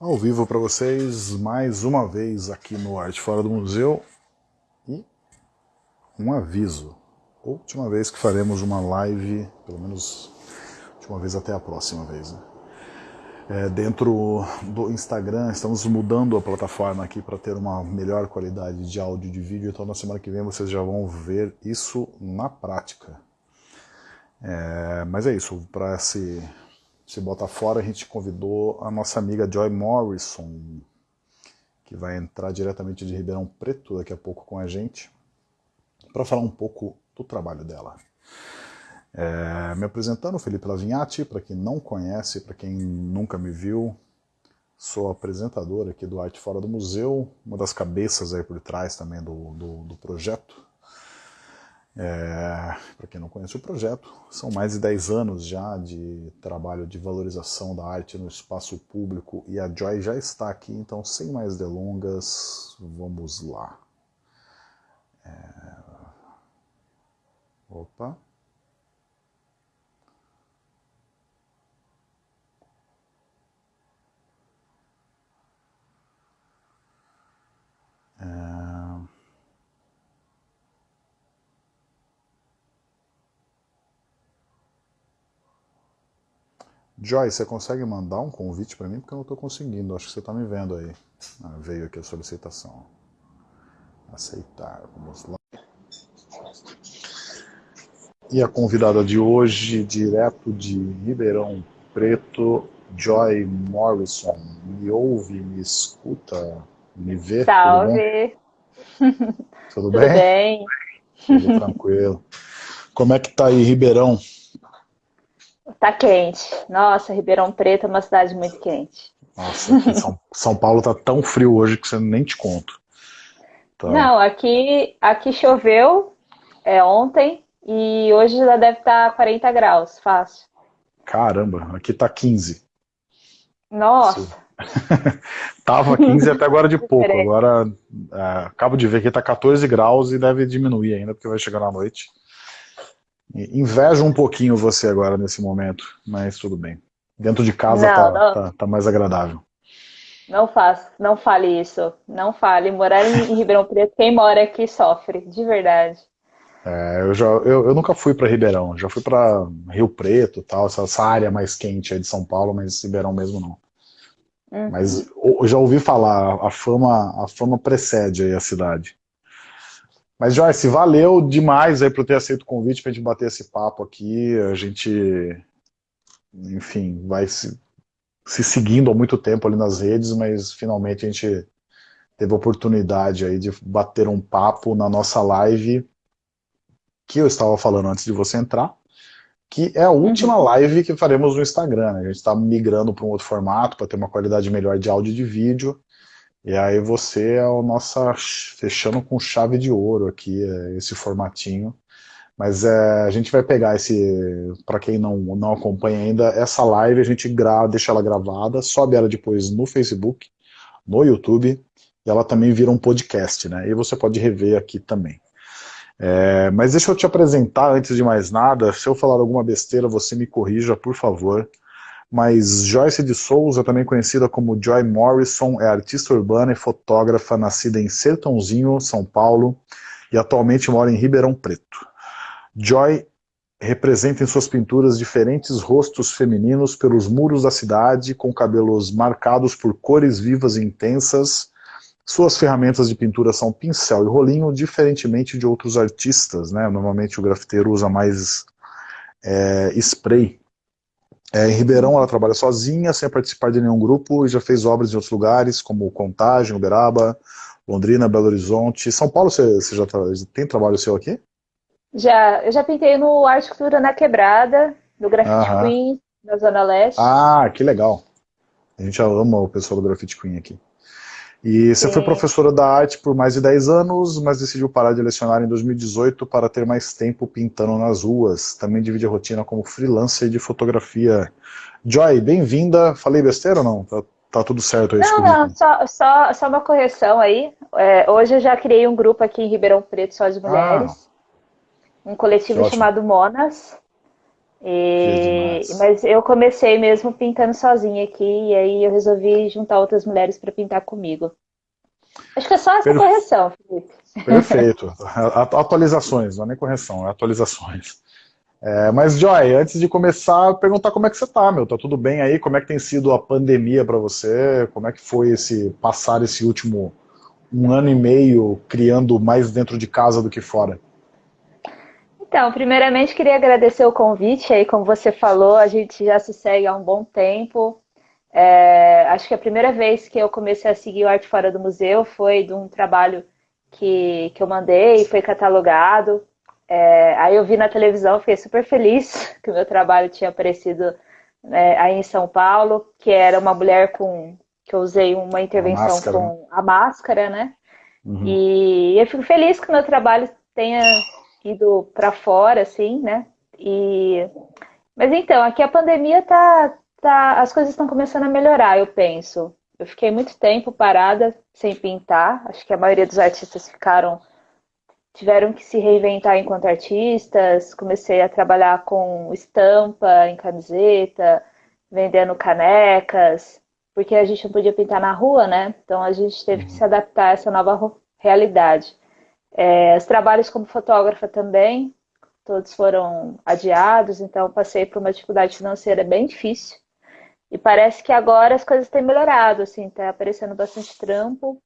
ao vivo para vocês mais uma vez aqui no Arte Fora do Museu e um aviso. Última vez que faremos uma live, pelo menos última vez até a próxima vez. Né? É, dentro do Instagram, estamos mudando a plataforma aqui para ter uma melhor qualidade de áudio e de vídeo, então na semana que vem vocês já vão ver isso na prática. É, mas é isso, para se, se botar fora, a gente convidou a nossa amiga Joy Morrison, que vai entrar diretamente de Ribeirão Preto daqui a pouco com a gente, para falar um pouco do trabalho dela. É, me apresentando, Felipe Lavinhati, para quem não conhece, para quem nunca me viu, sou apresentador aqui do Arte Fora do Museu, uma das cabeças aí por trás também do, do, do projeto. É, Para quem não conhece o projeto, são mais de 10 anos já de trabalho de valorização da arte no espaço público e a Joy já está aqui, então sem mais delongas, vamos lá. É... Opa. É... Joy, você consegue mandar um convite para mim? Porque eu não estou conseguindo, acho que você está me vendo aí. Ah, veio aqui a solicitação. Aceitar, vamos lá. E a convidada de hoje, direto de Ribeirão Preto, Joy Morrison. Me ouve, me escuta, me vê? Salve! Tudo bem? Tudo, bem? bem? Tudo tranquilo. Como é que tá aí, Ribeirão? Tá quente. Nossa, Ribeirão Preto é uma cidade muito quente. Nossa, São, São Paulo tá tão frio hoje que você nem te conto. Tá. Não, aqui, aqui choveu é, ontem e hoje já deve estar tá 40 graus, fácil. Caramba, aqui tá 15. Nossa. Tava 15 até agora de pouco. Agora é, acabo de ver que tá 14 graus e deve diminuir ainda, porque vai chegar na noite. Invejo um pouquinho você agora nesse momento, mas tudo bem. Dentro de casa não, tá, não. Tá, tá, mais agradável. Não faça, não fale isso. Não fale. Morar em Ribeirão Preto, quem mora aqui sofre, de verdade. É, eu, já, eu, eu nunca fui para Ribeirão, já fui para Rio Preto, tal, essa, essa, área mais quente aí de São Paulo, mas Ribeirão mesmo não. Uhum. Mas eu já ouvi falar, a fama, a fama precede aí a cidade. Mas, Joyce, valeu demais aí por ter aceito o convite para a gente bater esse papo aqui. A gente, enfim, vai se, se seguindo há muito tempo ali nas redes, mas finalmente a gente teve a oportunidade aí de bater um papo na nossa live que eu estava falando antes de você entrar, que é a última uhum. live que faremos no Instagram. Né? A gente está migrando para um outro formato, para ter uma qualidade melhor de áudio e de vídeo. E aí você é o nossa fechando com chave de ouro aqui, é, esse formatinho. Mas é, a gente vai pegar esse, para quem não, não acompanha ainda, essa live a gente grava, deixa ela gravada, sobe ela depois no Facebook, no YouTube, e ela também vira um podcast, né? E você pode rever aqui também. É, mas deixa eu te apresentar antes de mais nada, se eu falar alguma besteira, você me corrija, por favor mas Joyce de Souza, também conhecida como Joy Morrison, é artista urbana e fotógrafa nascida em Sertãozinho, São Paulo, e atualmente mora em Ribeirão Preto. Joy representa em suas pinturas diferentes rostos femininos pelos muros da cidade, com cabelos marcados por cores vivas e intensas. Suas ferramentas de pintura são pincel e rolinho, diferentemente de outros artistas. Né? Normalmente o grafiteiro usa mais é, spray é, em Ribeirão ela trabalha sozinha, sem participar de nenhum grupo, e já fez obras em outros lugares, como Contagem, Uberaba, Londrina, Belo Horizonte. São Paulo, você, você já tem trabalho seu aqui? Já, eu já pintei no Arte Cultura na Quebrada, no Graffiti Queen, na Zona Leste. Ah, que legal. A gente ama o pessoal do Graffiti Queen aqui. E você Sim. foi professora da arte por mais de 10 anos, mas decidiu parar de lecionar em 2018 para ter mais tempo pintando nas ruas. Também divide a rotina como freelancer de fotografia. Joy, bem-vinda. Falei besteira ou não? Tá, tá tudo certo aí? Não, não, só, só, só uma correção aí. É, hoje eu já criei um grupo aqui em Ribeirão Preto só de mulheres. Ah, um coletivo chamado Monas. E, mas eu comecei mesmo pintando sozinha aqui, e aí eu resolvi juntar outras mulheres para pintar comigo. Acho que é só essa correção, Felipe. Perfeito. Atualizações, não é nem correção, é atualizações. É, mas, Joy, antes de começar, perguntar como é que você tá, meu. Tá tudo bem aí? Como é que tem sido a pandemia para você? Como é que foi esse passar esse último um ano e meio criando mais dentro de casa do que fora? Então, primeiramente queria agradecer o convite aí, como você falou, a gente já se segue há um bom tempo. É, acho que a primeira vez que eu comecei a seguir o Arte Fora do Museu foi de um trabalho que, que eu mandei, foi catalogado. É, aí eu vi na televisão, fiquei super feliz que o meu trabalho tinha aparecido é, aí em São Paulo, que era uma mulher com que eu usei uma intervenção máscara, com né? a máscara, né? Uhum. E eu fico feliz que o meu trabalho tenha ido para fora, assim, né? E mas então, aqui a pandemia tá, tá as coisas estão começando a melhorar, eu penso. Eu fiquei muito tempo parada sem pintar. Acho que a maioria dos artistas ficaram tiveram que se reinventar enquanto artistas. Comecei a trabalhar com estampa em camiseta, vendendo canecas, porque a gente não podia pintar na rua, né? Então a gente teve que se adaptar a essa nova realidade. É, os trabalhos como fotógrafa também, todos foram adiados, então passei por uma dificuldade financeira bem difícil. E parece que agora as coisas têm melhorado, assim, tá aparecendo bastante trampo.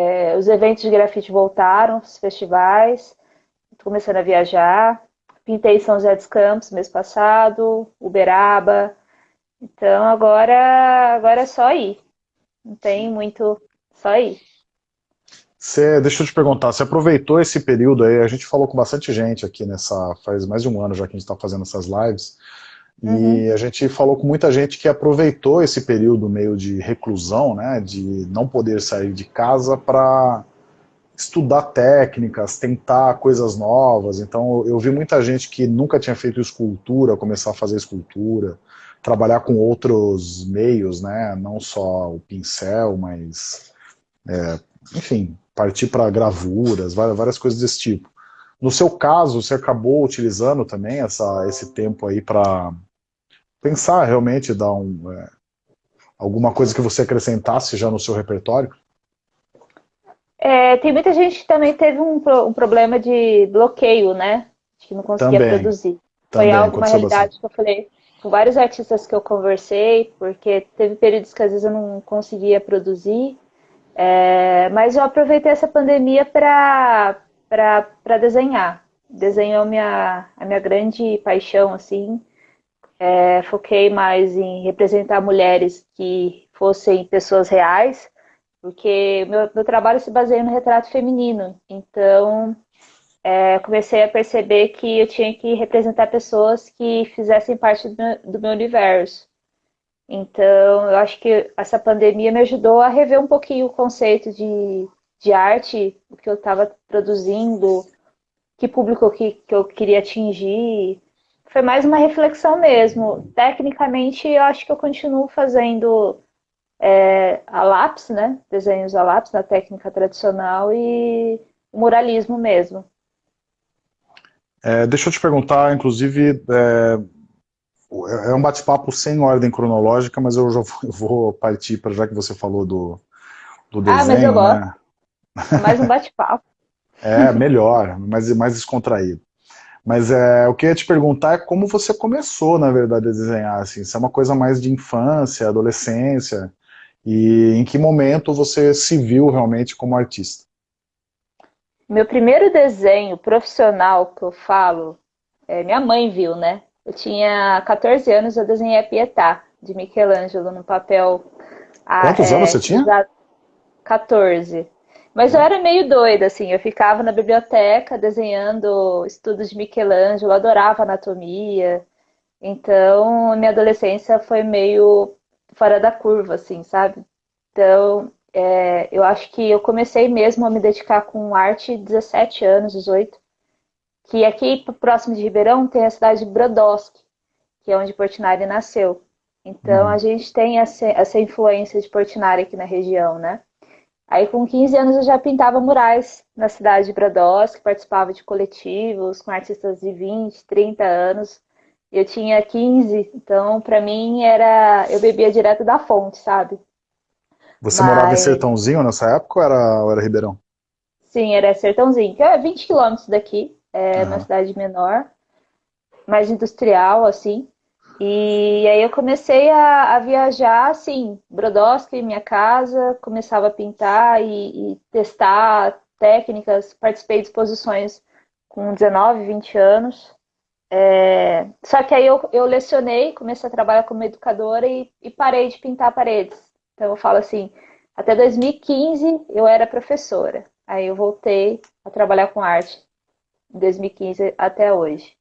É, os eventos de grafite voltaram, os festivais, tô começando a viajar. Pintei São José dos Campos mês passado, Uberaba. Então agora, agora é só ir. Não tem muito, só ir. Você, deixa eu te perguntar, você aproveitou esse período aí, a gente falou com bastante gente aqui nessa, faz mais de um ano já que a gente está fazendo essas lives, uhum. e a gente falou com muita gente que aproveitou esse período meio de reclusão, né, de não poder sair de casa para estudar técnicas, tentar coisas novas, então eu vi muita gente que nunca tinha feito escultura, começar a fazer escultura, trabalhar com outros meios, né, não só o pincel, mas, é, enfim, partir para gravuras, várias, várias coisas desse tipo. No seu caso, você acabou utilizando também essa, esse tempo aí para pensar realmente, dar um, é, alguma coisa que você acrescentasse já no seu repertório? É, tem muita gente que também teve um, um problema de bloqueio, né? Que não conseguia também, produzir. Também, Foi algo, uma realidade que eu falei com vários artistas que eu conversei, porque teve períodos que às vezes eu não conseguia produzir, é, mas eu aproveitei essa pandemia para desenhar. Desenho a minha, a minha grande paixão, assim. É, foquei mais em representar mulheres que fossem pessoas reais, porque meu, meu trabalho se baseia no retrato feminino. Então, é, comecei a perceber que eu tinha que representar pessoas que fizessem parte do meu, do meu universo. Então, eu acho que essa pandemia me ajudou a rever um pouquinho o conceito de, de arte, o que eu estava produzindo, que público que, que eu queria atingir. Foi mais uma reflexão mesmo. Tecnicamente, eu acho que eu continuo fazendo é, a lápis, né? Desenhos a lápis na técnica tradicional e muralismo mesmo. É, deixa eu te perguntar, inclusive, é, é, é um bate-papo sem ordem cronológica, mas eu já vou, partir para já que você falou do, do desenho. Ah, mas eu gosto. Né? É mais um bate-papo. é, melhor, mais, mais descontraído. Mas é, eu queria te perguntar é como você começou, na verdade, a desenhar, assim, se é uma coisa mais de infância, adolescência, e em que momento você se viu realmente como artista? Meu primeiro desenho profissional que eu falo, é, minha mãe viu, né? Eu tinha 14 anos, eu desenhei a Pietà, de Michelangelo, no papel... Quantos é, anos você tinha? 14. Mas eu era meio doida, assim, eu ficava na biblioteca desenhando estudos de Michelangelo, adorava anatomia. Então, minha adolescência foi meio fora da curva, assim, sabe? Então, é, eu acho que eu comecei mesmo a me dedicar com arte 17 anos, 18 que aqui próximo de Ribeirão tem a cidade de Brodowski, que é onde Portinari nasceu. Então, uhum. a gente tem essa, essa influência de Portinari aqui na região, né? Aí, com 15 anos, eu já pintava murais na cidade de Brodowski, participava de coletivos com artistas de 20, 30 anos. Eu tinha 15, então para mim era. Eu bebia direto da fonte, sabe? Você Mas... morava em Sertãozinho nessa época ou era, ou era Ribeirão? Sim, era Sertãozinho, que é 20 quilômetros daqui, é uhum. uma cidade menor, mais industrial, assim. E aí eu comecei a, a viajar, assim, Brodowski, minha casa, começava a pintar e, e testar técnicas, participei de exposições com 19, 20 anos. É, só que aí eu, eu lecionei, comecei a trabalhar como educadora e, e, parei de pintar paredes. Então eu falo assim, até 2015 eu era professora. Aí eu voltei a trabalhar com arte em 2015 até hoje.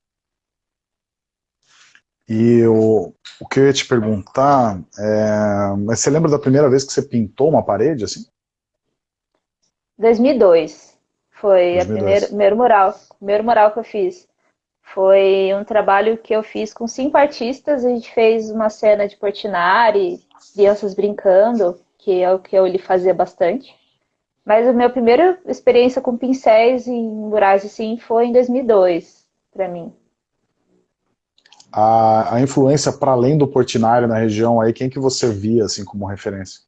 E o, o que eu ia te perguntar, é, mas você lembra da primeira vez que você pintou uma parede assim? 2002. Foi 2002. a primeira, primeiro mural, primeiro mural que eu fiz. Foi um trabalho que eu fiz com cinco artistas. A gente fez uma cena de Portinari, crianças brincando, que é o que eu lhe fazia bastante. Mas a minha primeira experiência com pincéis em murais assim foi em 2002, para mim. A, a influência para além do Portinari na região aí, quem que você via assim como referência?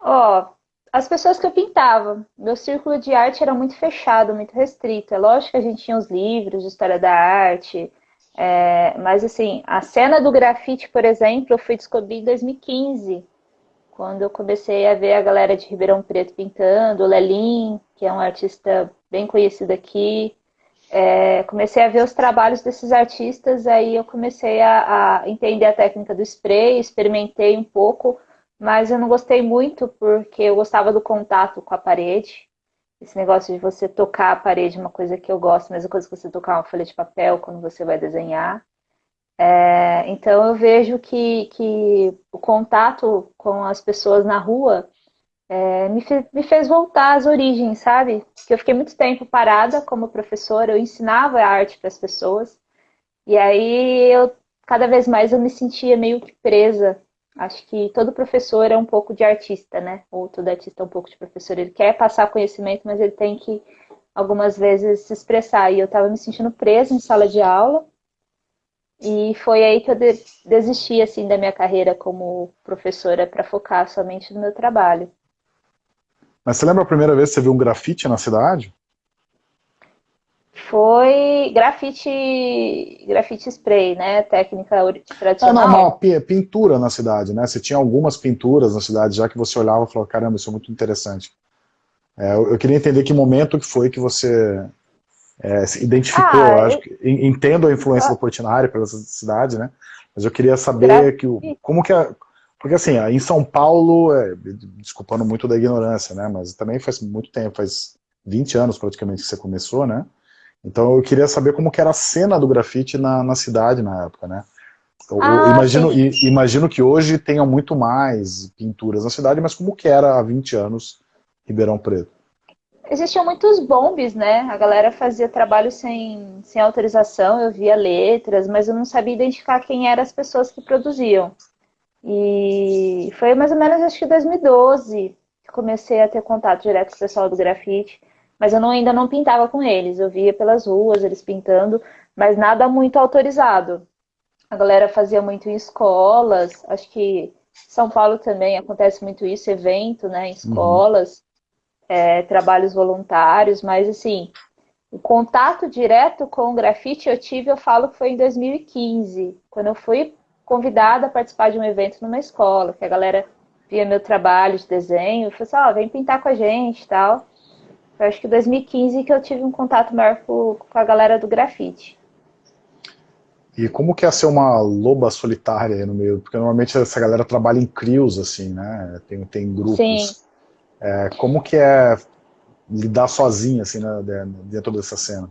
Ó, oh, as pessoas que eu pintava. Meu círculo de arte era muito fechado, muito restrito. É lógico que a gente tinha os livros de história da arte, é, mas assim, a cena do grafite, por exemplo, eu fui descobrir em 2015, quando eu comecei a ver a galera de Ribeirão Preto pintando, o Lelin, que é um artista bem conhecido aqui. É, comecei a ver os trabalhos desses artistas, aí eu comecei a, a entender a técnica do spray, experimentei um pouco, mas eu não gostei muito porque eu gostava do contato com a parede. Esse negócio de você tocar a parede é uma coisa que eu gosto, mesma coisa que você tocar uma folha de papel quando você vai desenhar. É, então eu vejo que, que o contato com as pessoas na rua é, me, me fez voltar às origens, sabe? Porque eu fiquei muito tempo parada como professora, eu ensinava a arte para as pessoas, e aí eu cada vez mais eu me sentia meio que presa. Acho que todo professor é um pouco de artista, né? Ou todo artista é um pouco de professor. Ele quer passar conhecimento, mas ele tem que algumas vezes se expressar. E eu estava me sentindo presa em sala de aula e foi aí que eu desisti assim da minha carreira como professora para focar somente no meu trabalho. Mas você lembra a primeira vez que você viu um grafite na cidade? Foi grafite, grafite spray, né? Técnica tradicional. Ah, não, não, pintura na cidade, né? Você tinha algumas pinturas na cidade, já que você olhava e falou, caramba, isso é muito interessante. É, eu, queria entender que momento que foi que você é, se identificou, ah, eu acho que, entendo a influência ah, do Portinari pela cidade, né? Mas eu queria saber que, como que é, porque assim, em São Paulo, é, desculpando muito da ignorância, né? Mas também faz muito tempo, faz 20 anos praticamente que você começou, né? Então eu queria saber como que era a cena do grafite na, na cidade na época, né? Eu, ah, imagino, imagino que hoje tenham muito mais pinturas na cidade, mas como que era há 20 anos Ribeirão Preto? Existiam muitos bombes, né? A galera fazia trabalho sem, sem autorização, eu via letras, mas eu não sabia identificar quem eram as pessoas que produziam. E foi mais ou menos, acho que 2012, que comecei a ter contato direto com o pessoal do grafite, mas eu não, ainda não pintava com eles, eu via pelas ruas eles pintando, mas nada muito autorizado. A galera fazia muito em escolas, acho que São Paulo também acontece muito isso, evento, né, em uhum. escolas. É, trabalhos voluntários, mas assim, o contato direto com o grafite eu tive, eu falo que foi em 2015, quando eu fui convidada a participar de um evento numa escola, que a galera via meu trabalho de desenho, e falou assim, ó, oh, vem pintar com a gente e tal. Eu acho que 2015 que eu tive um contato maior com, com a galera do grafite. E como que é ser uma loba solitária aí no meio? Porque normalmente essa galera trabalha em crios, assim, né? Tem, tem grupos. Sim. É, como que é lidar sozinha, assim, né, dentro dessa cena?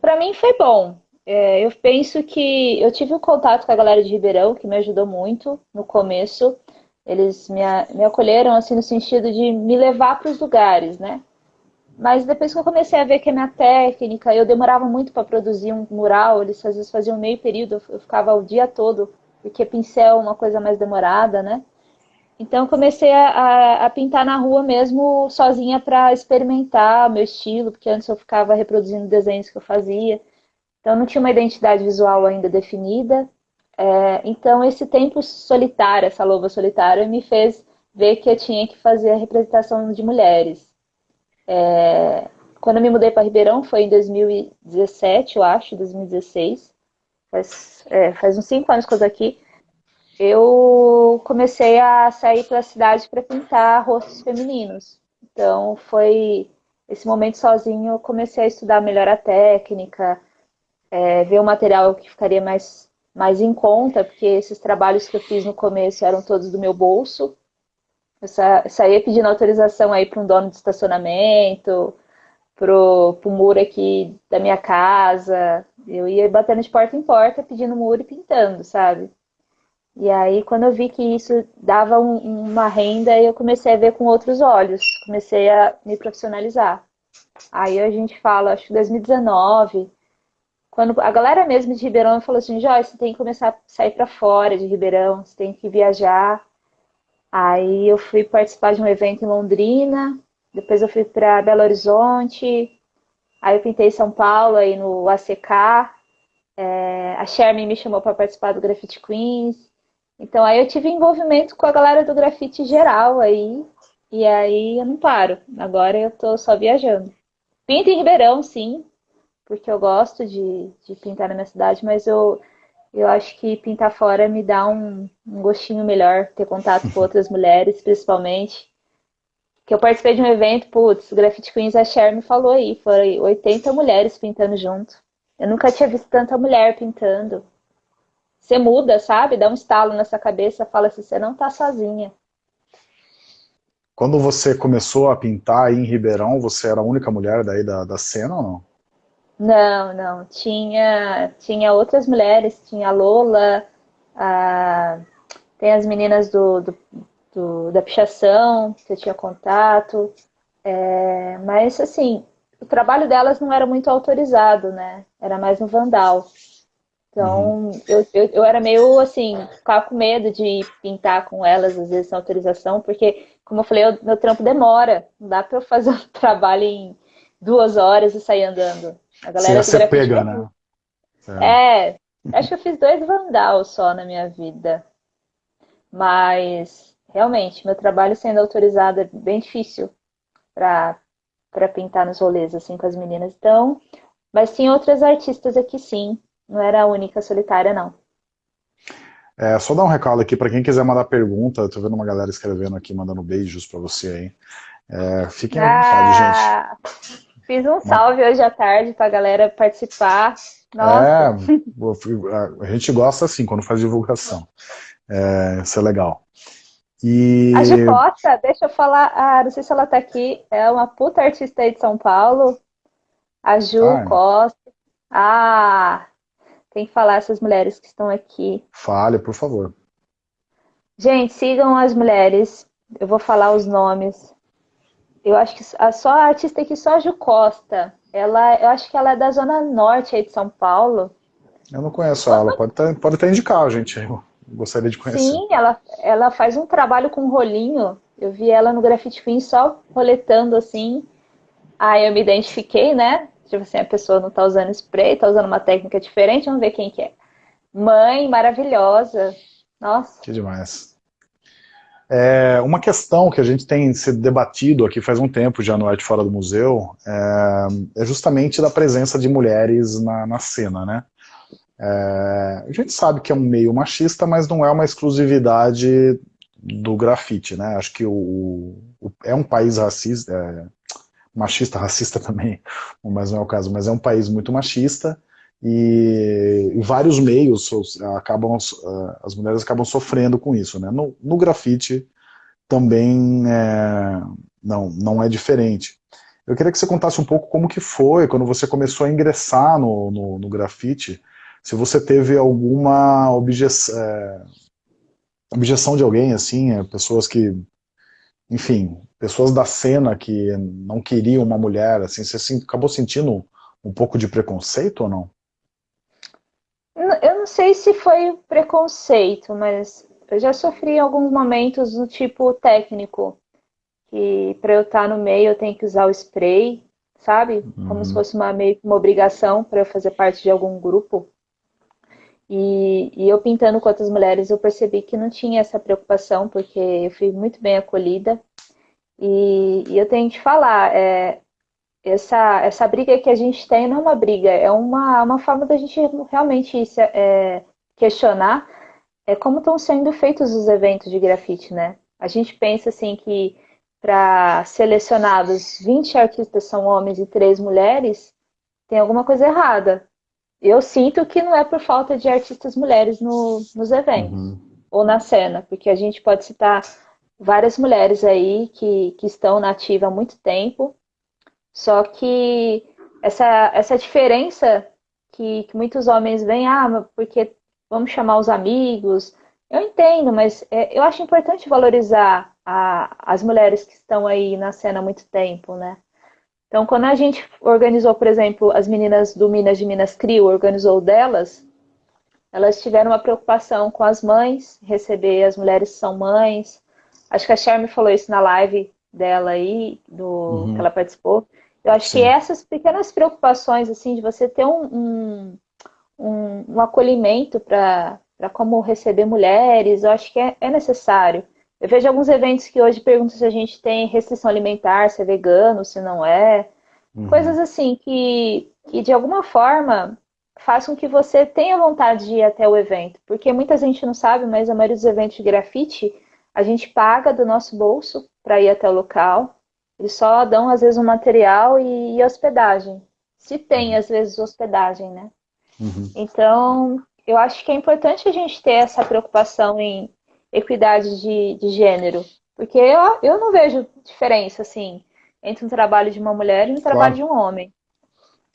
Para mim foi bom. É, eu penso que eu tive um contato com a galera de Ribeirão, que me ajudou muito no começo. Eles me, me acolheram, assim, no sentido de me levar para os lugares, né? Mas depois que eu comecei a ver que a minha técnica, eu demorava muito para produzir um mural, eles às vezes faziam meio período, eu ficava o dia todo, porque pincel é uma coisa mais demorada, né? Então comecei a, a, pintar na rua mesmo, sozinha para experimentar meu estilo, porque antes eu ficava reproduzindo desenhos que eu fazia. Então não tinha uma identidade visual ainda definida. É, então esse tempo solitário, essa loba solitária, me fez ver que eu tinha que fazer a representação de mulheres. É, quando eu me mudei para Ribeirão foi em 2017, eu acho, 2016. Faz, é, faz uns cinco anos que eu estou aqui. Eu comecei a sair para a cidade para pintar rostos femininos. Então foi esse momento sozinho eu comecei a estudar melhor a técnica, é, ver o material que ficaria mais, mais em conta, porque esses trabalhos que eu fiz no começo eram todos do meu bolso. Eu saía pedindo autorização aí para um dono de estacionamento, pro, pro muro aqui da minha casa. Eu ia batendo de porta em porta, pedindo muro e pintando, sabe? E aí, quando eu vi que isso dava um, uma renda, eu comecei a ver com outros olhos. Comecei a me profissionalizar. Aí a gente fala, acho que 2019, quando a galera mesmo de Ribeirão falou assim, Joyce, você tem que começar a sair para fora de Ribeirão, você tem que viajar. Aí eu fui participar de um evento em Londrina, depois eu fui para Belo Horizonte, aí eu pintei São Paulo, aí no ACK. É, a Sherman me chamou para participar do Graffiti Queens. Então aí eu tive envolvimento com a galera do grafite geral aí. E aí eu não paro. Agora eu tô só viajando. Pinto em Ribeirão, sim, porque eu gosto de, de pintar na minha cidade, mas eu, eu acho que pintar fora me dá um, um gostinho melhor, ter contato com outras mulheres, principalmente que eu participei de um evento, putz, Graffiti Queens, a Cher me falou aí, foram 80 mulheres pintando junto. Eu nunca tinha visto tanta mulher pintando. Você muda, sabe? Dá um estalo nessa cabeça, fala assim, você não tá sozinha. Quando você começou a pintar aí em Ribeirão, você era a única mulher daí da, da cena ou não? Não, não. Tinha, tinha outras mulheres, tinha a Lola, a, tem as meninas do, do do, da pichação, que eu tinha contato. É, mas, assim, o trabalho delas não era muito autorizado, né? Era mais no Vandal. Então, uhum. eu, eu, eu, era meio, assim, ficava com medo de pintar com elas, às vezes, sem autorização, porque, como eu falei, o meu trampo demora. Não dá para eu fazer um trabalho em duas horas e sair andando. A galera Você pega, né? É, acho que eu fiz dois Vandal só na minha vida. Mas realmente, meu trabalho sendo autorizado é bem difícil para pintar nos rolês assim com as meninas. Então, mas tinha outras artistas aqui sim, não era a única solitária não. É, só dar um recado aqui para quem quiser mandar pergunta, tô vendo uma galera escrevendo aqui, mandando beijos para você aí. É, fiquem à vontade, ah, gente. Fiz um salve hoje à tarde para a galera participar. Nossa. É, a gente gosta assim quando faz divulgação. É, isso é legal. E... A Costa, deixa eu falar, ah, não sei se ela tá aqui, é uma puta artista aí de São Paulo. A Ju ah, Costa. Ah, tem que falar essas mulheres que estão aqui. Fale, por favor. Gente, sigam as mulheres. Eu vou falar os nomes. Eu acho que a, só a artista aqui, só a Ju Costa. Ela, eu acho que ela é da zona norte aí de São Paulo. Eu não conheço ela, pode até, pode até indicar, gente. Gostaria de conhecer. Sim, ela, ela faz um trabalho com rolinho. Eu vi ela no Graffiti Queen só roletando assim. Aí eu me identifiquei, né? Tipo assim, a pessoa não tá usando spray, tá usando uma técnica diferente, vamos ver quem que é. Mãe maravilhosa. Nossa. Que demais. É, uma questão que a gente tem sido debatido aqui faz um tempo já no Arte Fora do Museu é, é justamente da presença de mulheres na, na cena, né? É, a gente sabe que é um meio machista, mas não é uma exclusividade do grafite, né? Acho que o, o é um país racista, é, machista, racista também, mas não é o caso, mas é um país muito machista e, e vários meios acabam, as mulheres acabam sofrendo com isso, né? No, no grafite também é, não, não é diferente. Eu queria que você contasse um pouco como que foi quando você começou a ingressar no, no, no grafite, se você teve alguma objeção, é, objeção de alguém, assim, é, pessoas que, enfim, pessoas da cena que não queriam uma mulher, assim, você acabou sentindo um pouco de preconceito ou não? Eu não sei se foi preconceito, mas eu já sofri em alguns momentos do tipo técnico, que para eu estar no meio eu tenho que usar o spray, sabe? Como Uhum. se fosse uma, meio que uma obrigação para eu fazer parte de algum grupo. E, e eu pintando com outras mulheres, eu percebi que não tinha essa preocupação, porque eu fui muito bem acolhida. E, e eu tenho que falar, é, essa, essa briga que a gente tem não é uma briga, é uma, uma forma da gente realmente se, é, questionar é como estão sendo feitos os eventos de grafite, né? A gente pensa assim que para selecionados 20 artistas são homens e 3 mulheres, tem alguma coisa errada. Eu sinto que não é por falta de artistas mulheres no, nos eventos Uhum. ou na cena, porque a gente pode citar várias mulheres aí que, que estão na ativa há muito tempo, só que essa, essa diferença que, que muitos homens veem, ah, porque vamos chamar os amigos, eu entendo, mas é, eu acho importante valorizar a, as mulheres que estão aí na cena há muito tempo, né? Então, quando a gente organizou, por exemplo, as meninas do Minas de Minas Crio, organizou delas, elas tiveram uma preocupação com as mães, receber as mulheres que são mães. Acho que a Charme falou isso na live dela aí, do, Uhum. que ela participou. Eu acho Sim. que essas pequenas preocupações, assim, de você ter um, um, um, um acolhimento para como receber mulheres, eu acho que é, é necessário. Eu vejo alguns eventos que hoje perguntam se a gente tem restrição alimentar, se é vegano, se não é. Uhum. Coisas assim que, que de alguma forma façam com que você tenha vontade de ir até o evento. Porque muita gente não sabe, mas a maioria dos eventos de grafite a gente paga do nosso bolso para ir até o local. Eles só dão, às vezes, um material e, e hospedagem. Se tem, às vezes, hospedagem, né? Uhum. Então, eu acho que é importante a gente ter essa preocupação em equidade de, de gênero. Porque eu, eu não vejo diferença, assim, entre um trabalho de uma mulher e um trabalho de um homem.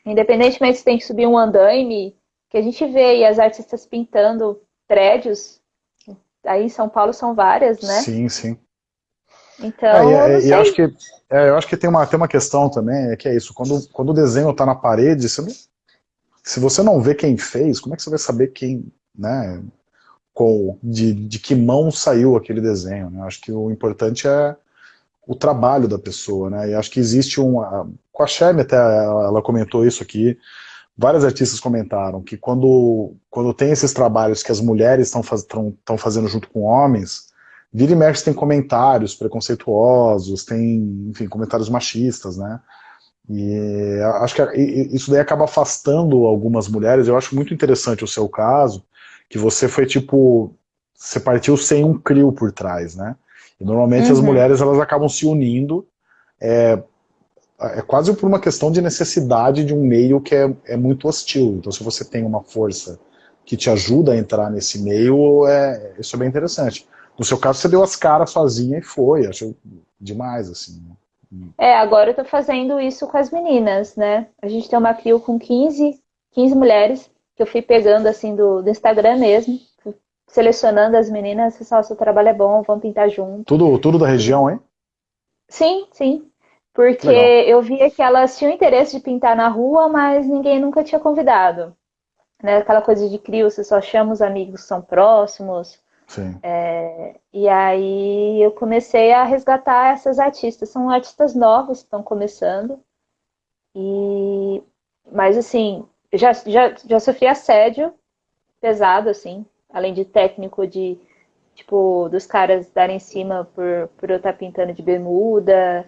Independentemente se tem que subir um andaime, que a gente vê aí as artistas pintando prédios, aí em São Paulo são várias, né? Sim, sim. Então, É, e- eu e, sei. acho que, é, eu acho que tem uma, tem uma questão também, é que é isso, quando, quando o desenho está na parede, você não- se você não vê quem fez, como é que você vai saber quem, né, com, de, de que mão saiu aquele desenho, né? Acho que o importante é o trabalho da pessoa, né? E acho que existe um, a- com a Sherry até ela, comentou isso aqui, várias artistas comentaram que quando, quando tem esses trabalhos que as mulheres estão faz, fazendo junto com homens, Vira e mexe tem comentários preconceituosos, tem, enfim, comentários machistas, né? E acho que isso daí acaba afastando algumas mulheres. Eu acho muito interessante o seu caso, que você foi tipo, você partiu sem um crio por trás, né? E normalmente as Uhum. mulheres elas acabam se unindo, é, é quase por uma questão de necessidade de um meio que é, é muito hostil. Então se você tem uma força que te ajuda a entrar nesse meio, é, isso é bem interessante. No seu caso, você deu as caras sozinha e foi. Acho demais, assim. É, agora eu tô fazendo isso com as meninas, né? A gente tem uma crio com 15, 15 mulheres, que eu fui pegando, assim, do, do Instagram mesmo, selecionando as meninas, pessoal, seu trabalho é bom, vamos pintar junto. Tudo, tudo da região, hein? Sim, sim. Porque Legal. eu via que elas tinham interesse de pintar na rua, mas ninguém nunca tinha convidado. Né? Aquela coisa de crio, você só chama os amigos que são próximos. Sim. E aí eu comecei a resgatar essas artistas. São artistas novos que estão começando. E... Mas assim, já, já, já sofri assédio pesado, assim, além de técnico de tipo, dos caras darem em cima por, por eu estar pintando de bermuda,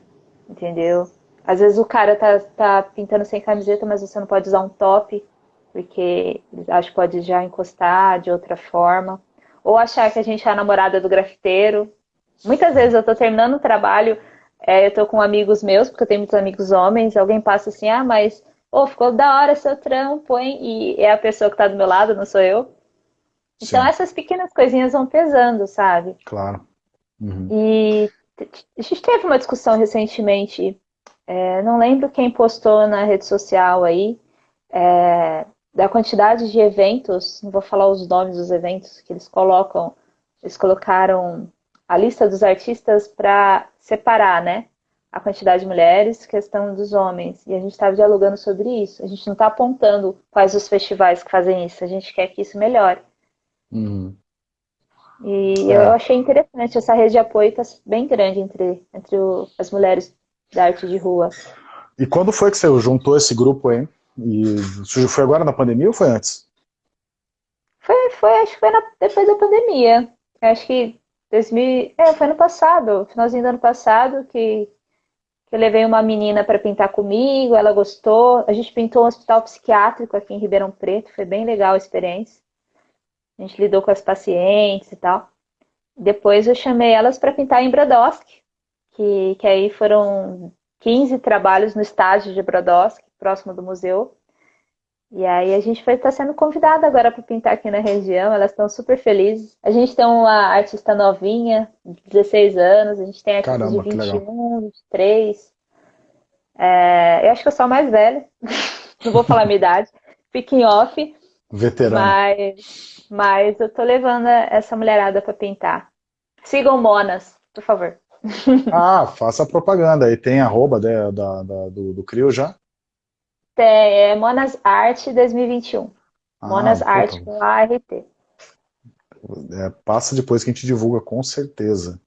entendeu? Às vezes o cara tá, tá pintando sem camiseta, mas você não pode usar um top, porque acham que pode já encostar de outra forma. Ou achar que a gente é a namorada do grafiteiro. Muitas vezes eu tô terminando o trabalho, é, eu tô com amigos meus, porque eu tenho muitos amigos homens, alguém passa assim, ah, mas oh, ficou da hora seu trampo, hein? E é a pessoa que tá do meu lado, não sou eu. Então Sim. essas pequenas coisinhas vão pesando, sabe? Claro. Uhum. E a gente teve uma discussão recentemente, é, não lembro quem postou na rede social aí, é, da quantidade de eventos, não vou falar os nomes dos eventos que eles colocam, eles colocaram a lista dos artistas para separar, né? A quantidade de mulheres, questão dos homens. E a gente estava dialogando sobre isso. A gente não está apontando quais os festivais que fazem isso, a gente quer que isso melhore. Uhum. E É. eu achei interessante, essa rede de apoio está bem grande entre, entre o- as mulheres da arte de rua. E quando foi que você juntou esse grupo aí? E foi agora na pandemia ou foi antes? Foi, foi acho que foi na, depois da pandemia. Acho que 2000, é, foi ano passado, finalzinho do ano passado, que eu levei uma menina para pintar comigo, ela gostou. A gente pintou um hospital psiquiátrico aqui em Ribeirão Preto, foi bem legal a experiência. A gente lidou com as pacientes e tal. Depois eu chamei elas para pintar em Brodowski, que, que aí foram 15 trabalhos no estágio de Brodowski, próximo do museu. E aí a gente vai estar tá sendo convidada agora para pintar aqui na região, elas estão super felizes. A gente tem uma artista novinha, de 16 anos, a gente tem artistas Caramba, de 21, 23. É, eu acho que eu sou a mais velha, não vou falar a minha idade, fiquem off. Veterano. Mas, mas eu tô levando essa mulherada para pintar. Sigam Monas, por favor. Ah, faça propaganda aí. Tem arroba da, da, da do, do Crio já? É Monas Art 2021. Ah, Monas Art com ART. É, passa depois que a gente divulga, com certeza.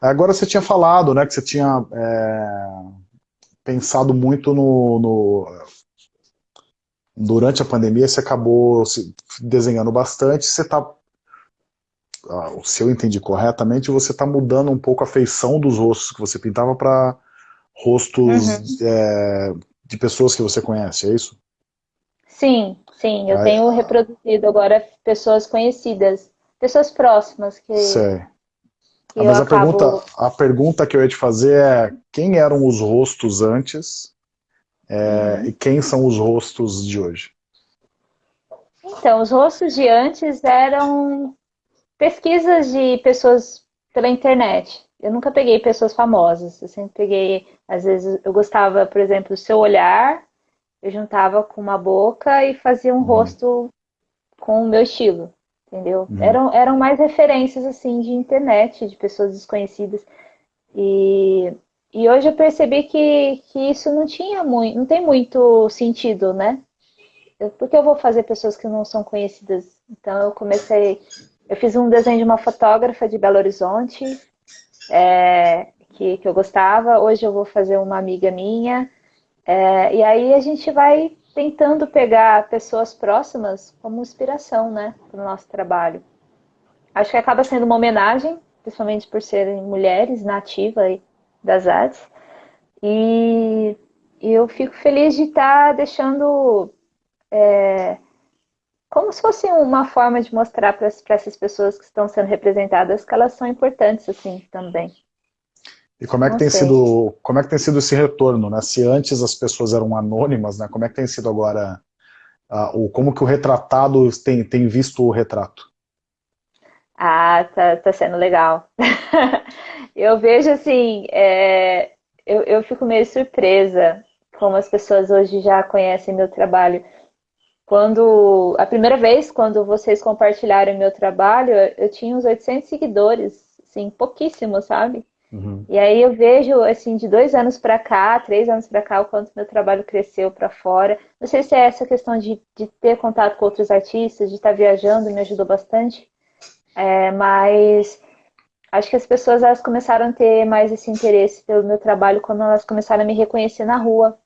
Agora você tinha falado, né, que você tinha é, pensado muito no, no, Durante a pandemia você acabou se desenhando bastante, você está ah, se eu entendi corretamente, você está mudando um pouco a feição dos rostos que você pintava para rostos uhum. é, de pessoas que você conhece, é isso? Sim, sim. Eu Aí, tenho reproduzido agora pessoas conhecidas, pessoas próximas que. Sei. Que ah, mas a, acabo... pergunta, a pergunta que eu ia te fazer é quem eram os rostos antes é, uhum. e quem são os rostos de hoje? Então, os rostos de antes eram pesquisas de pessoas pela internet. Eu nunca peguei pessoas famosas, eu sempre peguei, às vezes eu gostava, por exemplo, do seu olhar, eu juntava com uma boca e fazia um uhum. rosto com o meu estilo, entendeu? Uhum. Eram, eram mais referências, assim, de internet, de pessoas desconhecidas. E, e hoje eu percebi que, que isso não tinha muito, não tem muito sentido, né? Porque eu vou fazer pessoas que não são conhecidas? Então eu comecei eu fiz um desenho de uma fotógrafa de Belo Horizonte, é, que, que eu gostava. Hoje eu vou fazer uma amiga minha. É, e aí a gente vai tentando pegar pessoas próximas como inspiração, né, para o nosso trabalho. Acho que acaba sendo uma homenagem, principalmente por serem mulheres nativas das artes. E, e eu fico feliz de estar tá deixando é, como se fosse uma forma de mostrar para essas pessoas que estão sendo representadas que elas são importantes assim também. E como é que tem sido, como é que tem sido esse retorno, né? Se antes as pessoas eram anônimas, né? Como é que tem sido agora, uh, o, como que o retratado tem, tem visto o retrato? Ah, tá, tá sendo legal. eu vejo assim, é, eu, eu fico meio surpresa como as pessoas hoje já conhecem meu trabalho. Quando a primeira vez, quando vocês compartilharam meu trabalho, eu tinha uns 800 seguidores, assim, pouquíssimo, sabe? Uhum. E aí eu vejo, assim, de dois anos para cá, três anos para cá, o quanto meu trabalho cresceu para fora. Não sei se é essa questão de, de ter contato com outros artistas, de estar viajando, me ajudou bastante. É, mas acho que as pessoas elas começaram a ter mais esse interesse pelo meu trabalho quando elas começaram a me reconhecer na rua.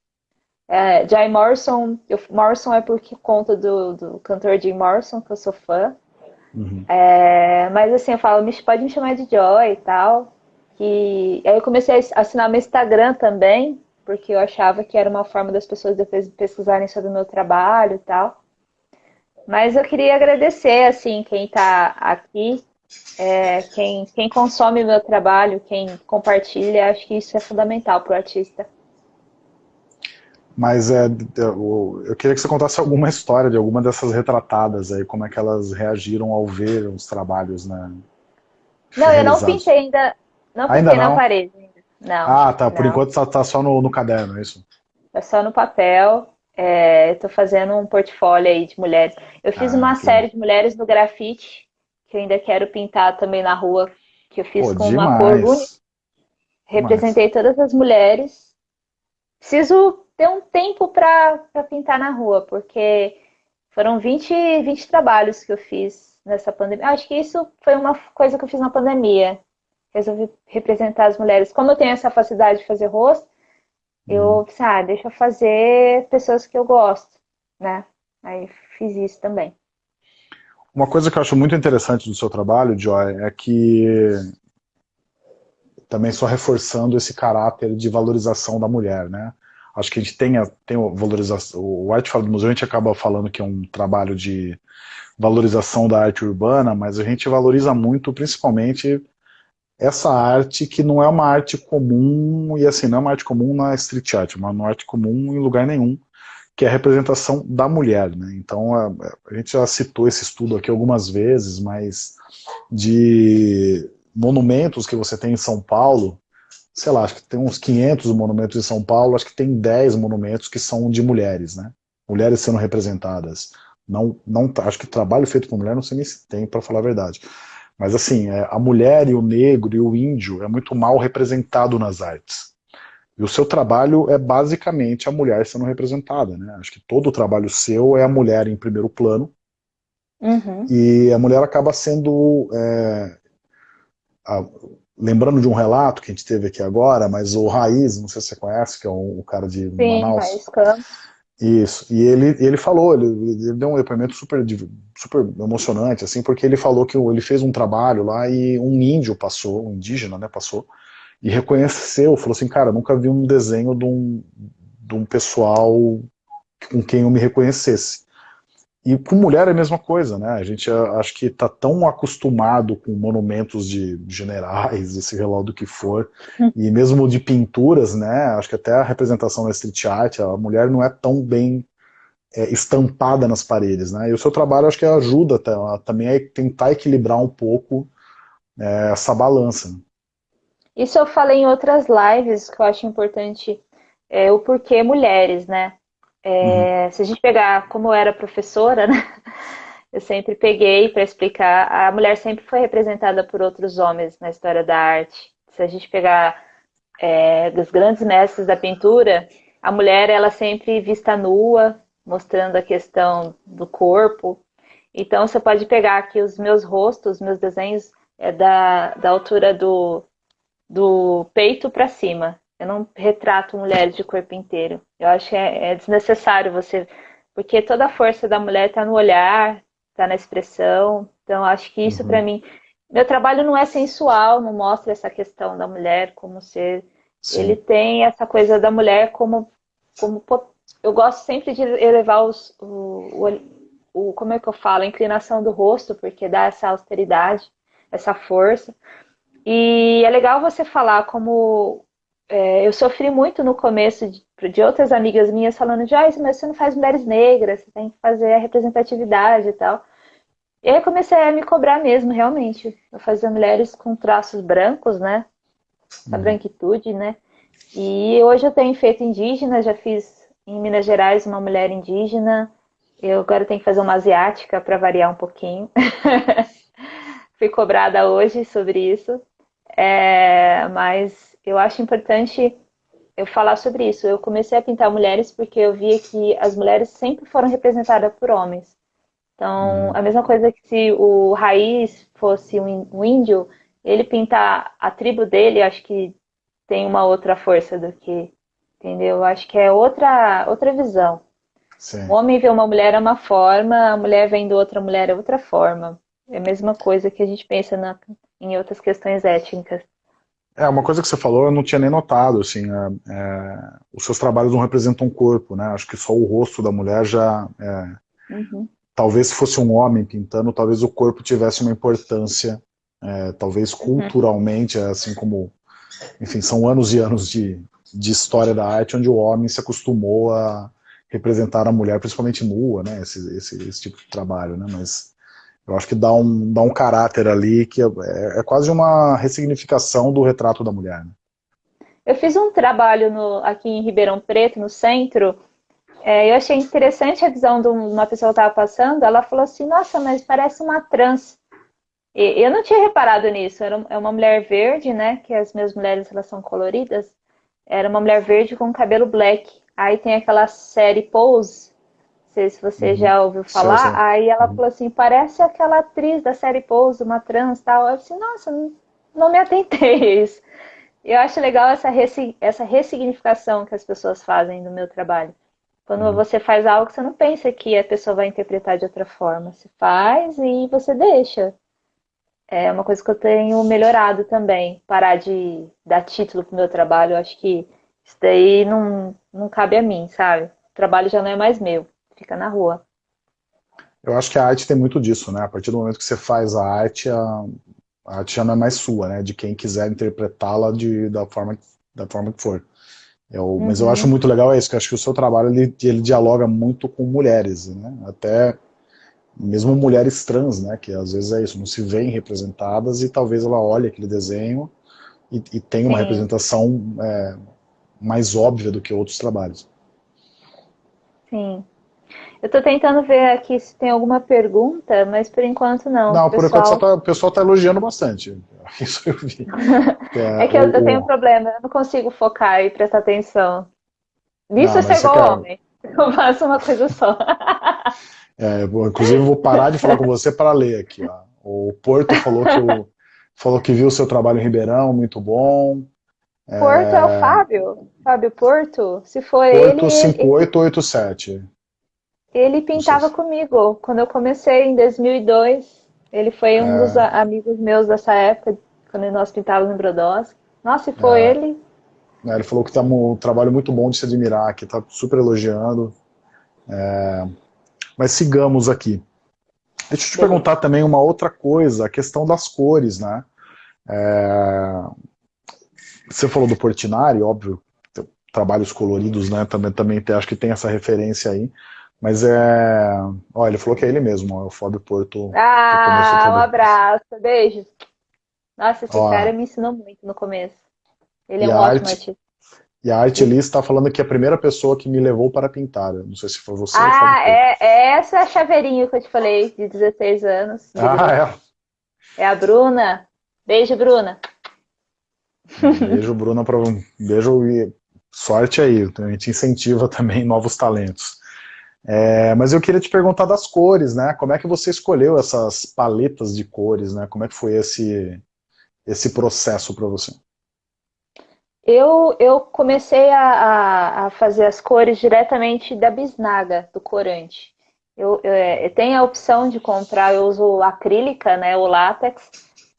É, Jay Morrison, eu, Morrison é por conta do, do cantor Jim Morrison, que eu sou fã. Uhum. É, mas assim, eu falo, pode me chamar de Joy e tal. E aí eu comecei a assinar meu Instagram também, porque eu achava que era uma forma das pessoas depois pesquisarem sobre o meu trabalho e tal. Mas eu queria agradecer, assim, quem está aqui, é, quem, quem consome o meu trabalho, quem compartilha, acho que isso é fundamental para o artista. Mas é, eu, eu queria que você contasse alguma história de alguma dessas retratadas aí, como é que elas reagiram ao ver os trabalhos, né? Não, eu não pintei ainda, não pintei ainda não? na parede ainda. Não. Ah, tá. Por enquanto tá, tá, só no, no caderno, é isso? Tá só no papel. É, Estou fazendo um portfólio aí de mulheres. Eu fiz ah, uma que... série de mulheres no grafite, que eu ainda quero pintar também na rua, que eu fiz Pô, com demais. uma cor única. Representei demais. todas as mulheres. Preciso ter um tempo para pintar na rua, porque foram 20, 20 trabalhos que eu fiz nessa pandemia. Acho que isso foi uma coisa que eu fiz na pandemia. Resolvi representar as mulheres. Como eu tenho essa facilidade de fazer rosto, eu uhum. pensei, ah, deixa eu fazer pessoas que eu gosto, né? Aí fiz isso também. Uma coisa que eu acho muito interessante do seu trabalho, Joy, é que também só reforçando esse caráter de valorização da mulher, né? Acho que a gente tem, a, tem a valorização, o Arte Fala do Museu, a gente acaba falando que é um trabalho de valorização da arte urbana, mas a gente valoriza muito, principalmente, essa arte que não é uma arte comum, e assim, não é uma arte comum na street art, mas uma arte comum em lugar nenhum, que é a representação da mulher. Né? Então, a, a gente já citou esse estudo aqui algumas vezes, mas de monumentos que você tem em São Paulo, sei lá, acho que tem uns 500 monumentos em São Paulo, acho que tem 10 monumentos que são de mulheres, né? Mulheres sendo representadas. Não, não, acho que trabalho feito por mulher não sei nem se tem, para falar a verdade. Mas assim, é, a mulher e o negro e o índio é muito mal representado nas artes. E o seu trabalho é basicamente a mulher sendo representada, né? Acho que todo o trabalho seu é a mulher em primeiro plano. Uhum. E a mulher acaba sendo é, a, lembrando de um relato que a gente teve aqui agora, mas o Raiz, não sei se você conhece, que é o, o cara de Sim, Manaus. Raiz Campos. Isso, e ele, ele falou, ele, ele, deu um depoimento super, super emocionante, assim, porque ele falou que ele fez um trabalho lá e um índio passou, um indígena, né, passou, e reconheceu, falou assim, cara, nunca vi um desenho de um, de um pessoal com quem eu me reconhecesse. E com mulher é a mesma coisa, né? A gente acho que está tão acostumado com monumentos de generais, esse relógio do que for, hum. e mesmo de pinturas, né? Acho que até a representação da street art, a mulher não é tão bem é, estampada nas paredes, né? E o seu trabalho acho que ajuda a, também a tentar equilibrar um pouco é, essa balança. Isso eu falei em outras lives que eu acho importante, é, o porquê mulheres, né? É, uhum. Se a gente pegar como eu era professora, né? Eu sempre peguei para explicar. A mulher sempre foi representada por outros homens na história da arte. Se a gente pegar é, dos grandes mestres da pintura, a mulher ela sempre vista nua, mostrando a questão do corpo. Então você pode pegar aqui os meus rostos, meus desenhos é da, da altura do, do peito para cima. Eu não retrato mulheres de corpo inteiro. Eu acho que é, é desnecessário você. Porque toda a força da mulher está no olhar, está na expressão. Então, acho que isso, uhum. para mim. Meu trabalho não é sensual, não mostra essa questão da mulher como ser. Sim. Ele tem essa coisa da mulher como. como eu gosto sempre de elevar os, o, o, o. Como é que eu falo? A inclinação do rosto, porque dá essa austeridade, essa força. E é legal você falar como é, eu sofri muito no começo de, de outras amigas minhas falando, Joyce, mas você não faz mulheres negras, você tem que fazer a representatividade e tal. E aí eu comecei a me cobrar mesmo, realmente. Eu fazia mulheres com traços brancos, né? A uhum. branquitude, né? E hoje eu tenho feito indígena, já fiz em Minas Gerais uma mulher indígena. Eu agora tenho que fazer uma asiática para variar um pouquinho. Fui cobrada hoje sobre isso. É, mas eu acho importante eu falar sobre isso. Eu comecei a pintar mulheres porque eu via que as mulheres sempre foram representadas por homens. Então, hum. a mesma coisa que se o Raiz fosse um índio, ele pintar a tribo dele, acho que tem uma outra força do que, entendeu? Eu acho que é outra, outra visão. Sim. O homem vê uma mulher é uma forma, a mulher vendo outra mulher é outra forma. É a mesma coisa que a gente pensa na, em outras questões étnicas. É, uma coisa que você falou eu não tinha nem notado, assim, é, é, os seus trabalhos não representam o corpo, né, acho que só o rosto da mulher já, é, uhum. talvez se fosse um homem pintando, talvez o corpo tivesse uma importância, é, talvez uhum. culturalmente, uhum. assim como, enfim, são anos e anos de, de história da arte, onde o homem se acostumou a representar a mulher, principalmente nua, né, esse, esse, esse tipo de trabalho, né, mas eu acho que dá um, dá um caráter ali que é, é quase uma ressignificação do retrato da mulher. Né? Eu fiz um trabalho no, aqui em Ribeirão Preto, no centro, é, eu achei interessante a visão de uma pessoa que estava passando, ela falou assim, nossa, mas parece uma trans. E, eu não tinha reparado nisso, era é uma mulher verde, né, que as minhas mulheres elas são coloridas, era uma mulher verde com cabelo black. Aí tem aquela série Pose, sei se você uhum. já ouviu falar. Sim, sim. Aí ela uhum. falou assim: parece aquela atriz da série Pouso, uma trans tal. Eu disse: nossa, não, não me atentei a isso. Eu acho legal essa, essa ressignificação que as pessoas fazem no meu trabalho. Quando uhum. você faz algo, você não pensa que a pessoa vai interpretar de outra forma. Você faz e você deixa. É uma coisa que eu tenho melhorado também. Parar de dar título pro meu trabalho. Eu acho que isso daí não, não cabe a mim, sabe? O trabalho já não é mais meu. Fica na rua. Eu acho que a arte tem muito disso, né? A partir do momento que você faz a arte, a, a arte já não é mais sua, né? De quem quiser interpretá-la da forma, da forma que for. Eu, uhum. Mas eu acho muito legal isso, que eu acho que o seu trabalho ele, ele dialoga muito com mulheres, né? Até mesmo mulheres trans, né? Que às vezes é isso, não se veem representadas e talvez ela olhe aquele desenho e, e tenha uma Sim. representação é, mais óbvia do que outros trabalhos. Sim. Eu estou tentando ver aqui se tem alguma pergunta, mas por enquanto não. Não, por enquanto tá, o pessoal está elogiando bastante. Isso eu vi. É, é que eu, o, eu, tenho um problema, eu não consigo focar e prestar atenção. Nisso eu sou igual quer... homem. Eu faço uma coisa só. É, inclusive, eu vou parar de falar com você para ler aqui. Ó. O Porto falou que, falou que viu o seu trabalho em Ribeirão, muito bom. Porto é, é o Fábio? Fábio Porto? Se for Porto ele... Porto 5887. Ele pintava se... comigo quando eu comecei em 2002. Ele foi um é... dos amigos meus dessa época, quando nós pintávamos no Brodowski. Nossa, se foi é... ele... É, ele falou que tá um trabalho muito bom de se admirar, que tá super elogiando. É... Mas sigamos aqui. Deixa eu te perguntar também uma outra coisa, a questão das cores, né? É... Você falou do Portinari, óbvio, trabalhos coloridos, né? Também, também tem, acho que tem essa referência aí. Mas é. Olha, ele falou que é ele mesmo, ó, é o Fábio Porto. Ah, um abraço, beijo. Nossa, esse ó, cara me ensinou muito no começo. Ele é um ótimo artista. E a Arte Liz está falando que é a primeira pessoa que me levou para pintar. Não sei se foi você Ah, é, é essa chaveirinho que eu te falei, de 16 anos. Ah, é. É a Bruna. Beijo, Bruna. Beijo, Bruna. Pra... Beijo e sorte aí. A gente incentiva também novos talentos. É, mas eu queria te perguntar das cores, né? Como é que você escolheu essas paletas de cores, né? Como é que foi esse, esse processo para você? Eu, eu comecei a, a, fazer as cores diretamente da bisnaga, do corante. Eu, eu, é, eu, tenho a opção de comprar, eu uso acrílica, né, o látex,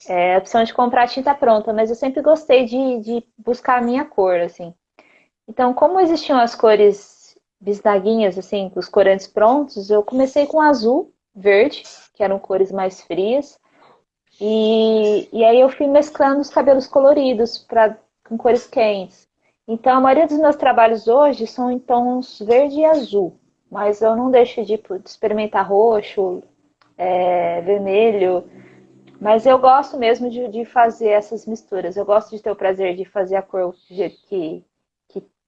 é, a opção de comprar tinta pronta, mas eu sempre gostei de, de buscar a minha cor, assim. Então, como existiam as cores bisnaguinhas, assim, os corantes prontos, eu comecei com azul, verde, que eram cores mais frias. E, e aí eu fui mesclando os cabelos coloridos pra, com cores quentes. Então, a maioria dos meus trabalhos hoje são em tons verde e azul. Mas eu não deixo de, de experimentar roxo, é, vermelho. Mas eu gosto mesmo de, de, fazer essas misturas. Eu gosto de ter o prazer de fazer a cor do jeito que,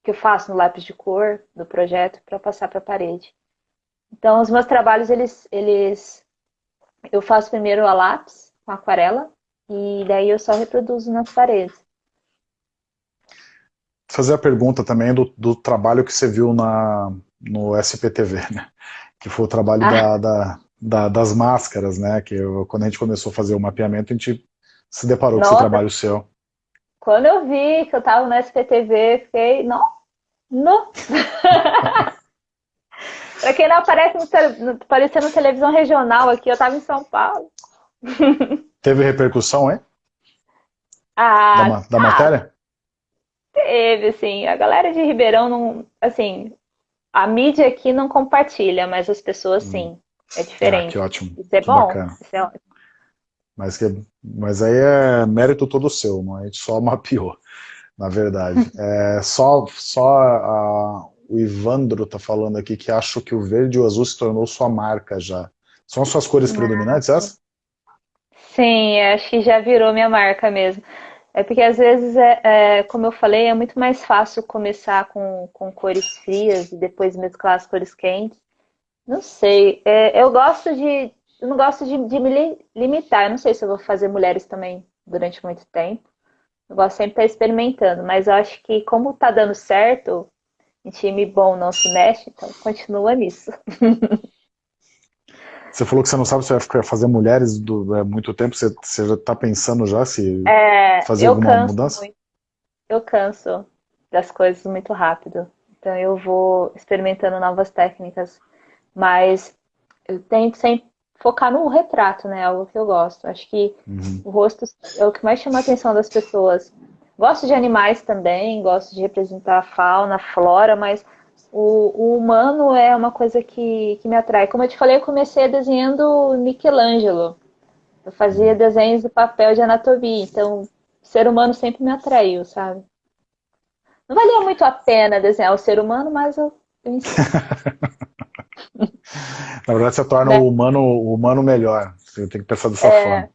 que eu faço no lápis de cor do projeto para passar para a parede. Então, os meus trabalhos, eles, eles, eu faço primeiro a lápis, com aquarela, e daí eu só reproduzo nas paredes. Fazer a pergunta também do, do trabalho que você viu na, no SPTV, né? Que foi o trabalho ah. da, da, da, das máscaras, né? Que eu, quando a gente começou a fazer o mapeamento, a gente se deparou Nossa. com esse trabalho seu. Quando eu vi que eu tava no SPTV, fiquei, não, não. pra quem não aparece no, aparecendo televisão regional aqui, eu tava em São Paulo. Teve repercussão, hein? Ah, da, da matéria? Teve, assim. A galera de Ribeirão não. Assim, a mídia aqui não compartilha, mas as pessoas hum. sim. É diferente. Ah, que ótimo. Isso é que bom. Isso é ótimo. Mas, que, mas aí é mérito todo seu, não? É? a gente só mapeou, na verdade. É, só só a, o Ivandro tá falando aqui que acho que o verde e o azul se tornou sua marca já. São suas cores predominantes essas? Sim, acho que já virou minha marca mesmo. É porque às vezes, é, é, como eu falei, é muito mais fácil começar com, com cores frias e depois mesclar as cores quentes. Não sei, é, eu gosto de, eu não gosto de, de, me limitar. Eu não sei se eu vou fazer mulheres também durante muito tempo. Eu gosto sempre de estar experimentando, mas eu acho que como está dando certo, em time bom não se mexe, então continua nisso. Você falou que você não sabe se vai fazer mulheres do, é, muito tempo, você, você já está pensando já se é, fazer alguma mudança? Muito. eu canso das coisas muito rápido. Então eu vou experimentando novas técnicas, mas eu tento sempre focar no retrato, né? Algo que eu gosto. Acho que uhum. o rosto é o que mais chama a atenção das pessoas. Gosto de animais também, gosto de representar a fauna, a flora, mas o, o, humano é uma coisa que, que me atrai. Como eu te falei, eu comecei desenhando Michelangelo. Eu fazia uhum. desenhos de papel de anatomia, então o ser humano sempre me atraiu, sabe? Não valia muito a pena desenhar o ser humano, mas eu, eu Na verdade, você torna é. o, humano, o humano melhor. Você tem que pensar dessa é. forma.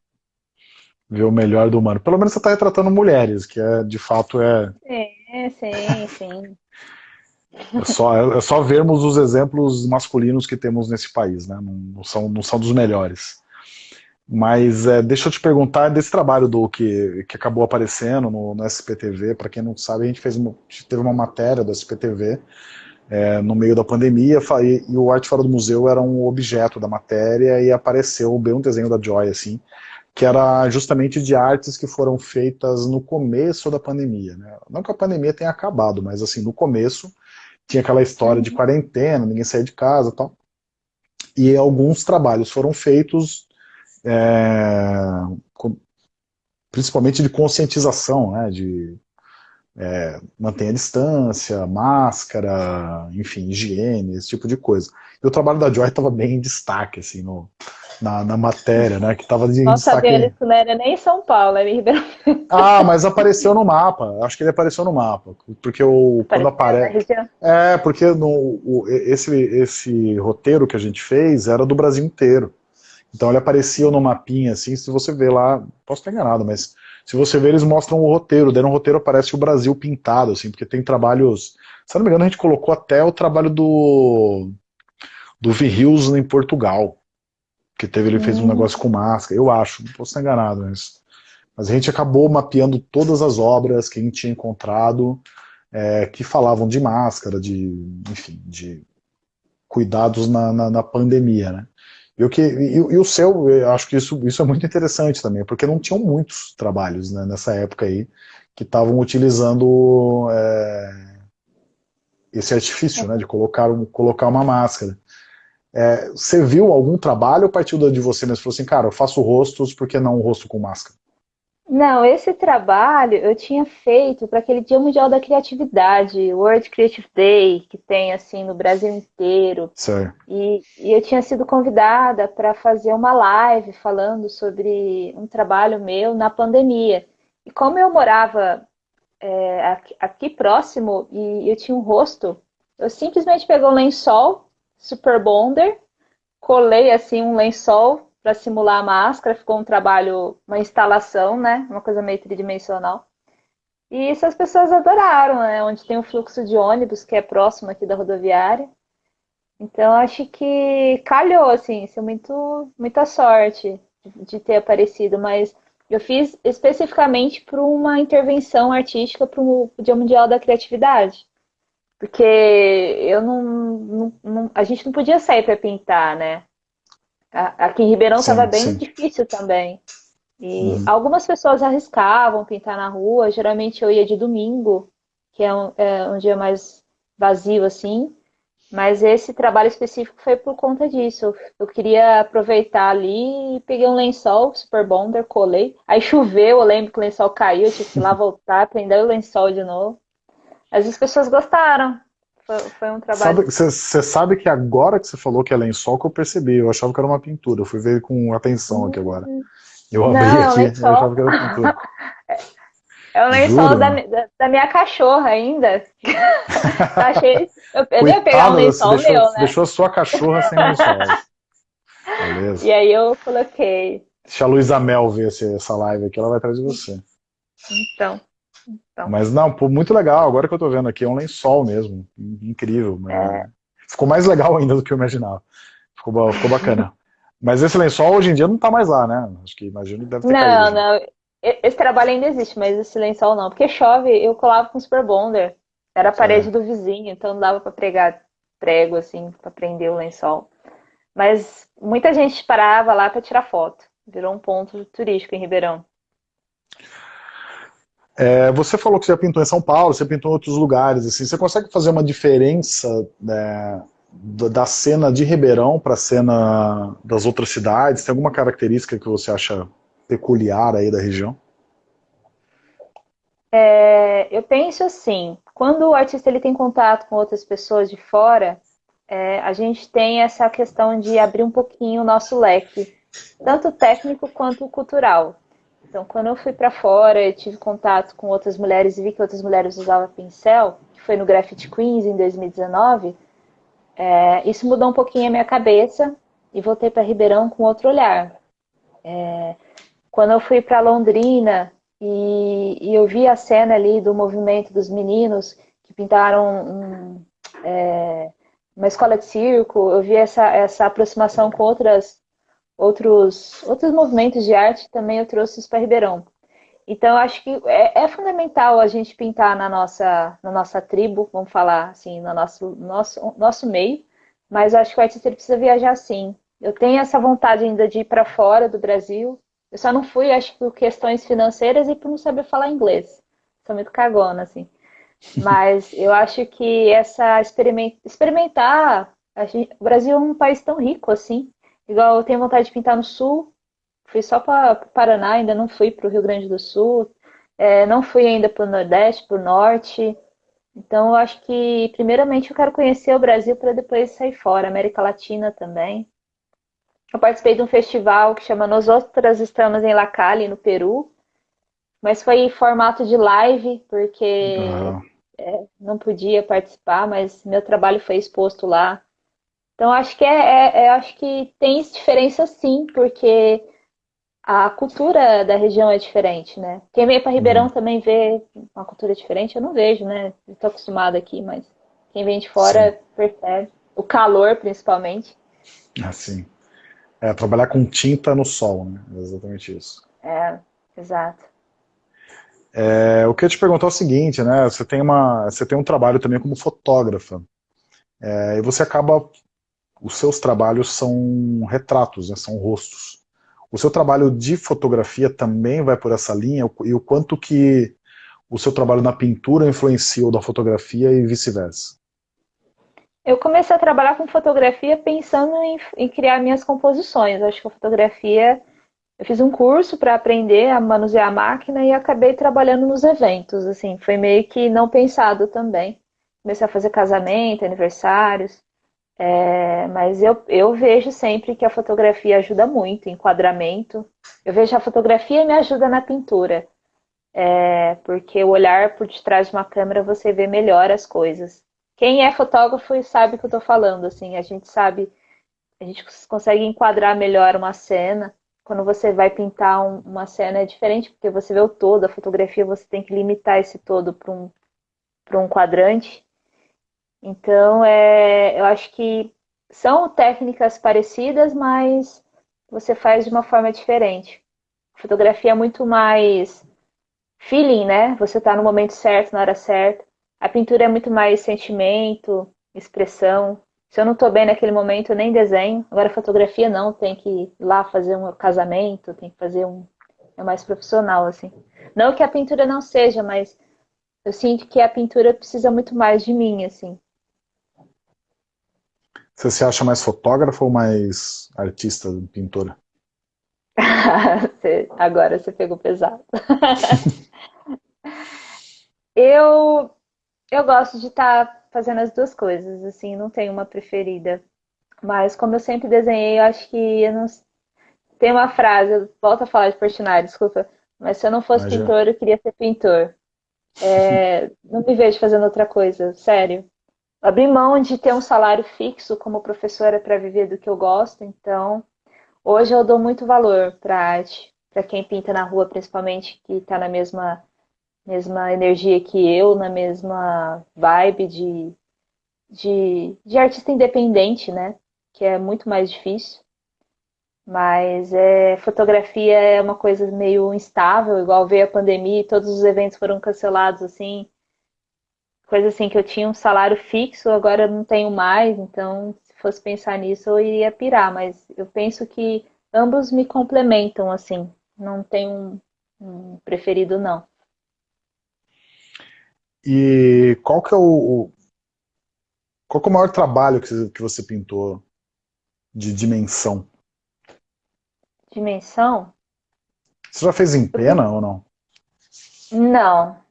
Ver o melhor do humano. Pelo menos você está retratando mulheres, que é, de fato é... Sim, sim, sim. É só, é só vermos os exemplos masculinos que temos nesse país, né? Não, não são, não são dos melhores. Mas é, deixa eu te perguntar desse trabalho do que, que acabou aparecendo no, no SPTV. Para quem não sabe, a gente fez uma, teve uma matéria do SPTV é, no meio da pandemia e, e, o Arte Fora do Museu era um objeto da matéria e apareceu bem um desenho da Joy, assim, que era justamente de artes que foram feitas no começo da pandemia. Né? Não que a pandemia tenha acabado, mas assim, no começo tinha aquela história de quarentena, ninguém saía de casa e tal. E alguns trabalhos foram feitos é, com, principalmente de conscientização, né, de é, manter a distância, máscara, enfim, higiene, esse tipo de coisa. E o trabalho da Joy estava bem em destaque, assim, no, na, na matéria, né, que estava de Nossa, destaque... Nossa, isso não era nem em São Paulo, era em Ribeirão Ah, mas apareceu no mapa, acho que ele apareceu no mapa, porque o, quando aparece... É, porque no, o, esse, esse roteiro que a gente fez era do Brasil inteiro. Então ele aparecia no mapinha, assim, se você ver lá, posso estar enganado, mas se você ver, eles mostram o roteiro, dentro do roteiro aparece o Brasil pintado, assim, porque tem trabalhos, se não me engano, a gente colocou até o trabalho do do Virrius em Portugal, que teve, ele fez um hum. negócio com máscara, eu acho, não posso estar enganado, mas, mas a gente acabou mapeando todas as obras que a gente tinha encontrado, é, que falavam de máscara, de, enfim, de cuidados na, na, na pandemia, né? E o, que, e, e, o seu, eu acho que isso, isso é muito interessante também, porque não tinham muitos trabalhos né, nessa época aí que estavam utilizando é, esse artifício, né, de colocar, colocar uma máscara. É, você viu algum trabalho ou partiu de você mesmo? Falou assim, cara, eu faço rostos, por que não um rosto com máscara? Não, esse trabalho eu tinha feito para aquele Dia Mundial da Criatividade, World Creative Day, que tem assim no Brasil inteiro. Certo. E, e eu tinha sido convidada para fazer uma live falando sobre um trabalho meu na pandemia. E como eu morava é, aqui, aqui, próximo e eu tinha um rosto, eu simplesmente peguei um lençol, Super Bonder, colei assim um lençol para simular a máscara, ficou um trabalho, uma instalação, né? Uma coisa meio tridimensional. E isso as pessoas adoraram, né? Onde tem um fluxo de ônibus, que é próximo aqui da rodoviária. Então acho que calhou, assim, isso é muito, muita sorte de ter aparecido, mas eu fiz especificamente para uma intervenção artística para o Dia Mundial da Criatividade. Porque eu não, não, não a gente não podia sair para pintar, né? Aqui em Ribeirão estava bem sim. difícil também. E uhum. algumas pessoas arriscavam pintar na rua, geralmente eu ia de domingo, que é um, é um dia mais vazio assim, mas esse trabalho específico foi por conta disso. Eu queria aproveitar ali e peguei um lençol super bonder, colei. Aí choveu, eu lembro que o lençol caiu, eu tive que ir lá voltar, prender o lençol de novo. Mas as pessoas gostaram. Foi, foi um trabalho. Você sabe, sabe, que agora que você falou que é lençol que eu percebi, eu achava que era uma pintura, eu fui ver com atenção aqui agora. Eu abri Não, aqui, lençol... eu achava que era pintura. É o lençol da, da, da, minha cachorra ainda. Achei, eu, eu ia pegar um lençol deixou, meu, né? Deixou a sua cachorra sem lençol. Beleza. E aí eu coloquei. Deixa a Luísa Mel ver essa live aqui, ela vai atrás de você. Então. Então. Mas não, pô, muito legal, agora que eu tô vendo aqui, é um lençol mesmo, incrível. É. Ficou mais legal ainda do que eu imaginava. Ficou, ficou bacana. Mas esse lençol hoje em dia não tá mais lá, né? Acho que imagino que deve ter Não, caído, não. Esse trabalho ainda existe, mas esse lençol não. Porque chove, eu colava com super bonder. Era a parede é. do vizinho, então não dava para pregar prego, assim, para prender o lençol. Mas muita gente parava lá para tirar foto. Virou um ponto turístico em Ribeirão. É, você falou que você pintou em São Paulo, você pintou em outros lugares, assim, você consegue fazer uma diferença né, da cena de Ribeirão para a cena das outras cidades? Tem alguma característica que você acha peculiar aí da região? É, eu penso assim, quando o artista ele tem contato com outras pessoas de fora, é, a gente tem essa questão de abrir um pouquinho o nosso leque, tanto técnico quanto cultural. Então, quando eu fui para fora, eu tive contato com outras mulheres e vi que outras mulheres usavam pincel, que foi no Graffiti Queens em 2019, é, isso mudou um pouquinho a minha cabeça e voltei para Ribeirão com outro olhar. É, quando eu fui para Londrina e, e, eu vi a cena ali do movimento dos meninos que pintaram um, é, uma escola de circo, eu vi essa, essa aproximação com outras outros, outros movimentos de arte também eu trouxe isso para Ribeirão. Então, acho que é, é, fundamental a gente pintar na nossa, na nossa tribo, vamos falar assim, no nosso, nosso, nosso meio, mas acho que o artista precisa viajar sim. Eu tenho essa vontade ainda de ir para fora do Brasil. Eu só não fui, acho que por questões financeiras e por não saber falar inglês. Sou muito cagona, assim. Mas eu acho que essa experimentar. Gente, o Brasil é um país tão rico assim. Igual eu tenho vontade de pintar no sul, fui só para o Paraná, ainda não fui para o Rio Grande do Sul, é, não fui ainda para o Nordeste, para o Norte. Então eu acho que primeiramente eu quero conhecer o Brasil para depois sair fora, América Latina também. Eu participei de um festival que chama Nós Outras Estamos em La Cali, no Peru, mas foi em formato de live, porque é, não podia participar, mas meu trabalho foi exposto lá. Então acho que é, é, é, acho que tem diferença sim, porque a cultura da região é diferente, né? Quem vem para Ribeirão uhum. também vê uma cultura diferente, eu não vejo, né? Estou acostumada aqui, mas quem vem de fora sim. percebe. O calor, principalmente. Assim. É, trabalhar com tinta no sol, né? É exatamente isso. É, exato. É, o que eu te perguntar é o seguinte, né? Você tem, uma, você tem um trabalho também como fotógrafa. É, e você acaba os seus trabalhos são retratos, né, são rostos. O seu trabalho de fotografia também vai por essa linha e o quanto que o seu trabalho na pintura influenciou da fotografia e vice-versa? Eu comecei a trabalhar com fotografia pensando em, em, criar minhas composições. Acho que a fotografia, eu fiz um curso para aprender a manusear a máquina e acabei trabalhando nos eventos. Assim, foi meio que não pensado também. Comecei a fazer casamento, aniversários. É, mas eu, eu vejo sempre que a fotografia ajuda muito, enquadramento. Eu vejo a fotografia e me ajuda na pintura. É, porque o olhar por detrás de uma câmera você vê melhor as coisas. Quem é fotógrafo sabe o que eu estou falando, assim, a gente sabe, a gente consegue enquadrar melhor uma cena. Quando você vai pintar um, uma cena é diferente, porque você vê o todo, a fotografia você tem que limitar esse todo para um, um quadrante. Então, é, eu acho que são técnicas parecidas, mas você faz de uma forma diferente. Fotografia é muito mais feeling, né? Você está no momento certo, na hora certa. A pintura é muito mais sentimento, expressão. Se eu não estou bem naquele momento, eu nem desenho. Agora, fotografia não, tem que ir lá fazer um casamento, tem que fazer um. É mais profissional, assim. Não que a pintura não seja, mas eu sinto que a pintura precisa muito mais de mim, assim. Você se acha mais fotógrafa ou mais artista, pintora? Agora você pegou pesado. eu, eu gosto de estar tá fazendo as duas coisas, assim, não tenho uma preferida. Mas como eu sempre desenhei, eu acho que eu não... tem uma frase, eu volto a falar de Portinari, desculpa, mas se eu não fosse pintor, eu queria ser pintor. É, não me vejo fazendo outra coisa, sério abrir mão de ter um salário fixo como professora para viver do que eu gosto, então hoje eu dou muito valor para arte, para quem pinta na rua, principalmente, que está na mesma, mesma energia que eu, na mesma vibe de, de, de artista independente, né? Que é muito mais difícil. Mas é, fotografia é uma coisa meio instável, igual veio a pandemia e todos os eventos foram cancelados assim coisa assim que eu tinha um salário fixo, agora eu não tenho mais, então se fosse pensar nisso eu iria pirar, mas eu penso que ambos me complementam assim, não tenho um, um preferido não. E qual que é o, qual que é o maior trabalho que, que você pintou de dimensão? Dimensão? Você já fez em pena ou não? Não.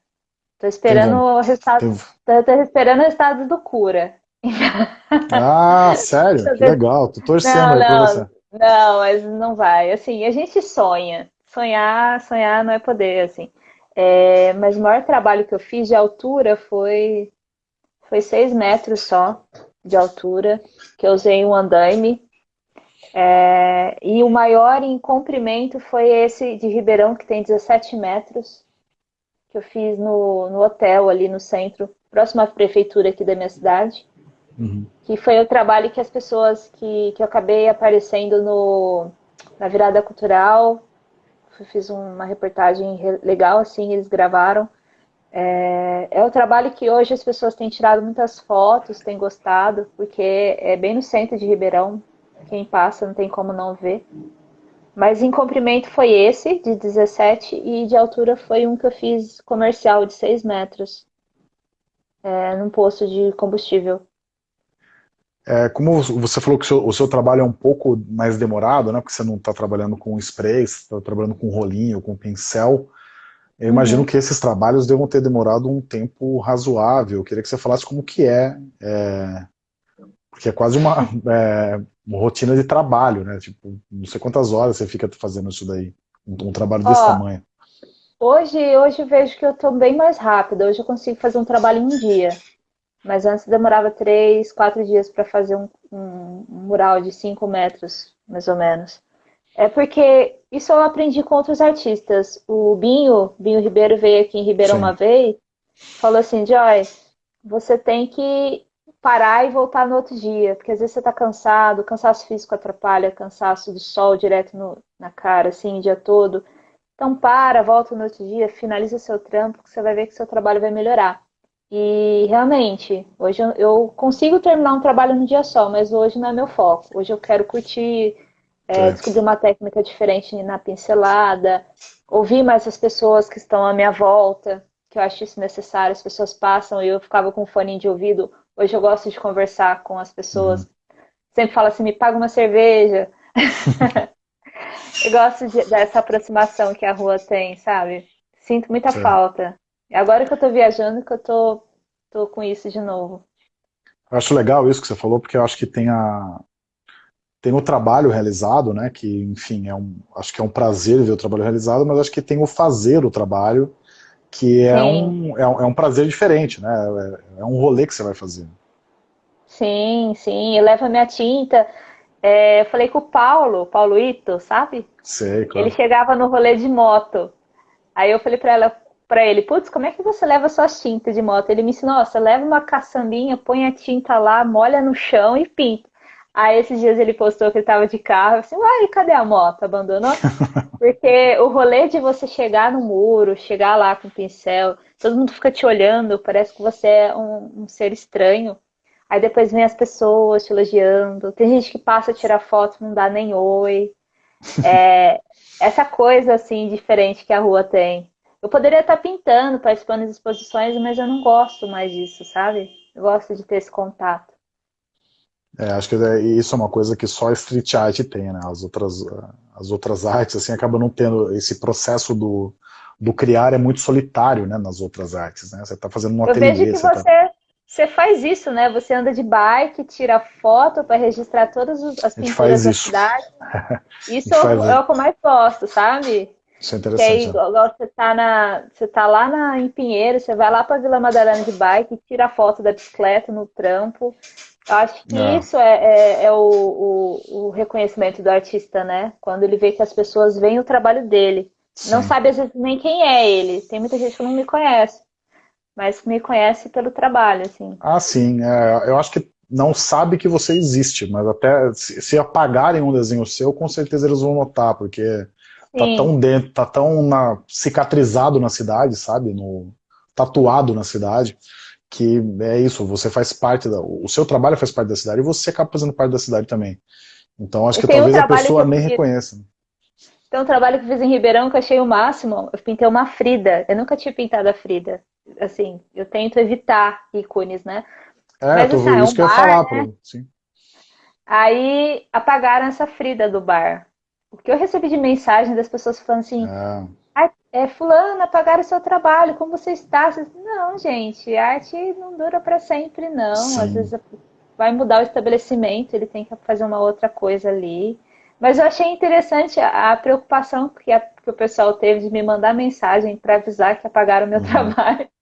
Tô esperando o resultado. Tô, tô esperando o resultado do cura. Ah, sério? Que legal. Tô torcendo não, aí não, você. Não, mas não vai. Assim, a gente sonha. Sonhar, sonhar não é poder, assim. É, mas o maior trabalho que eu fiz de altura foi foi seis metros só de altura, que eu usei um andaime. É, e o maior em comprimento foi esse de Ribeirão, que tem 17 metros, que eu fiz no, no hotel ali no centro, próximo à prefeitura aqui da minha cidade. Uhum. Que foi o trabalho que as pessoas que, que eu acabei aparecendo no, na virada cultural. fiz uma reportagem legal, assim, eles gravaram. É, é o trabalho que hoje as pessoas têm tirado muitas fotos, têm gostado, porque é bem no centro de Ribeirão, quem passa não tem como não ver. Mas em comprimento foi esse, de 17, e de altura foi um que eu fiz comercial, de 6 metros, é, num posto de combustível. É, como você falou que o seu, o seu, trabalho é um pouco mais demorado, né, porque você não está trabalhando com spray, você está trabalhando com rolinho, com pincel, eu imagino uhum. que esses trabalhos devam ter demorado um tempo razoável. Eu queria que você falasse como que é, é porque é quase uma, é, uma, rotina de trabalho, né? Tipo, não sei quantas horas você fica fazendo isso daí, um, um trabalho desse Ó, tamanho. Hoje, hoje vejo que eu estou bem mais rápida. Hoje eu consigo fazer um trabalho em um dia. Mas antes demorava três, quatro dias para fazer um, um, um mural de cinco metros, mais ou menos. É porque isso eu aprendi com outros artistas. O Binho, Binho Ribeiro veio aqui em Ribeirão Sim. uma vez, falou assim, Joyce, você tem que parar e voltar no outro dia, porque às vezes você está cansado, cansaço físico atrapalha, cansaço do sol direto no, na cara, assim, o dia todo. Então para, volta no outro dia, finaliza seu trampo, que você vai ver que seu trabalho vai melhorar. E realmente, hoje eu, eu consigo terminar um trabalho no dia só, mas hoje não é meu foco. Hoje eu quero curtir é, descobrir uma técnica diferente na pincelada, ouvir mais as pessoas que estão à minha volta, que eu acho isso necessário. As pessoas passam e eu ficava com fone de ouvido. Hoje eu gosto de conversar com as pessoas. Uhum. Sempre falo assim, me paga uma cerveja. eu gosto de, dessa aproximação que a rua tem, sabe? Sinto muita Sim. falta. Agora que eu tô viajando, que eu tô, tô com isso de novo. Eu acho legal isso que você falou, porque eu acho que tem a, tem o trabalho realizado, né, que, enfim, é um, acho que é um prazer ver o trabalho realizado, mas acho que tem o fazer o trabalho, que é, um, é, um, é um prazer diferente, né, é, é, um rolê que você vai fazer. Sim, sim, eu levo a minha tinta, é, eu falei com o Paulo, Paulo Ito, sabe? Sei, claro. Ele chegava no rolê de moto, aí eu falei pra ela, para ele, putz, como é que você leva suas tintas de moto? Ele me ensinou, você leva uma caçambinha, põe a tinta lá, molha no chão e pinta. Aí esses dias ele postou que ele tava de carro, assim, uai, cadê a moto? Abandonou? Porque o rolê de você chegar no muro, chegar lá com o pincel, todo mundo fica te olhando, parece que você é um, um ser estranho. Aí depois vem as pessoas te elogiando. Tem gente que passa a tirar foto, não dá nem oi. É, essa coisa assim diferente que a rua tem. Eu poderia estar pintando, participando das exposições, mas eu não gosto mais disso, sabe? Eu gosto de ter esse contato. É, acho que é, isso é uma coisa que só a street art tem, né? As outras, as outras artes, assim, acabam não tendo esse processo do, do criar é muito solitário, né, nas outras artes, né? Você está fazendo um Eu ateliê... vejo que você, você, tá... você, faz isso, né? Você anda de bike, tira foto para registrar todas as pinturas da isso. cidade. Isso é, é o que eu mais gosto, sabe? Isso é interessante. Que aí, igual você tá, na, você tá lá na, em Pinheiro, você vai lá para Vila Madalena de bike, tira foto da bicicleta no trampo, eu acho que é. isso é, é, é o, o, o, reconhecimento do artista, né? Quando ele vê que as pessoas veem o trabalho dele. Sim. Não sabe, às vezes, nem quem é ele. Tem muita gente que não me conhece, mas me conhece pelo trabalho, assim. Ah, sim. É, eu acho que não sabe que você existe, mas até se, apagarem um desenho seu, com certeza eles vão notar, porque tá sim. tá tão dentro, tá tão na, cicatrizado na cidade, sabe? No, tatuado na cidade que é isso, você faz parte, da, o seu trabalho faz parte da cidade e você acaba fazendo parte da cidade também. Então acho e que talvez um a pessoa nem fiz, reconheça. Tem um trabalho que eu fiz em Ribeirão que eu achei o máximo, eu pintei uma Frida, eu nunca tinha pintado a Frida. assim, eu tento evitar ícones, né? É, Mas, tô, assim, é isso um que eu ia falar, né? sim. Aí apagaram essa Frida do bar. O que eu recebi de mensagem das pessoas falando assim, é, é fulano, apagaram o seu trabalho, como você está? Não, gente, arte não dura para sempre, não. Sim. Às vezes vai mudar o estabelecimento, ele tem que fazer uma outra coisa ali. Mas eu achei interessante a, a preocupação que, a, que, o pessoal teve de me mandar mensagem para avisar que apagaram o meu uhum. trabalho.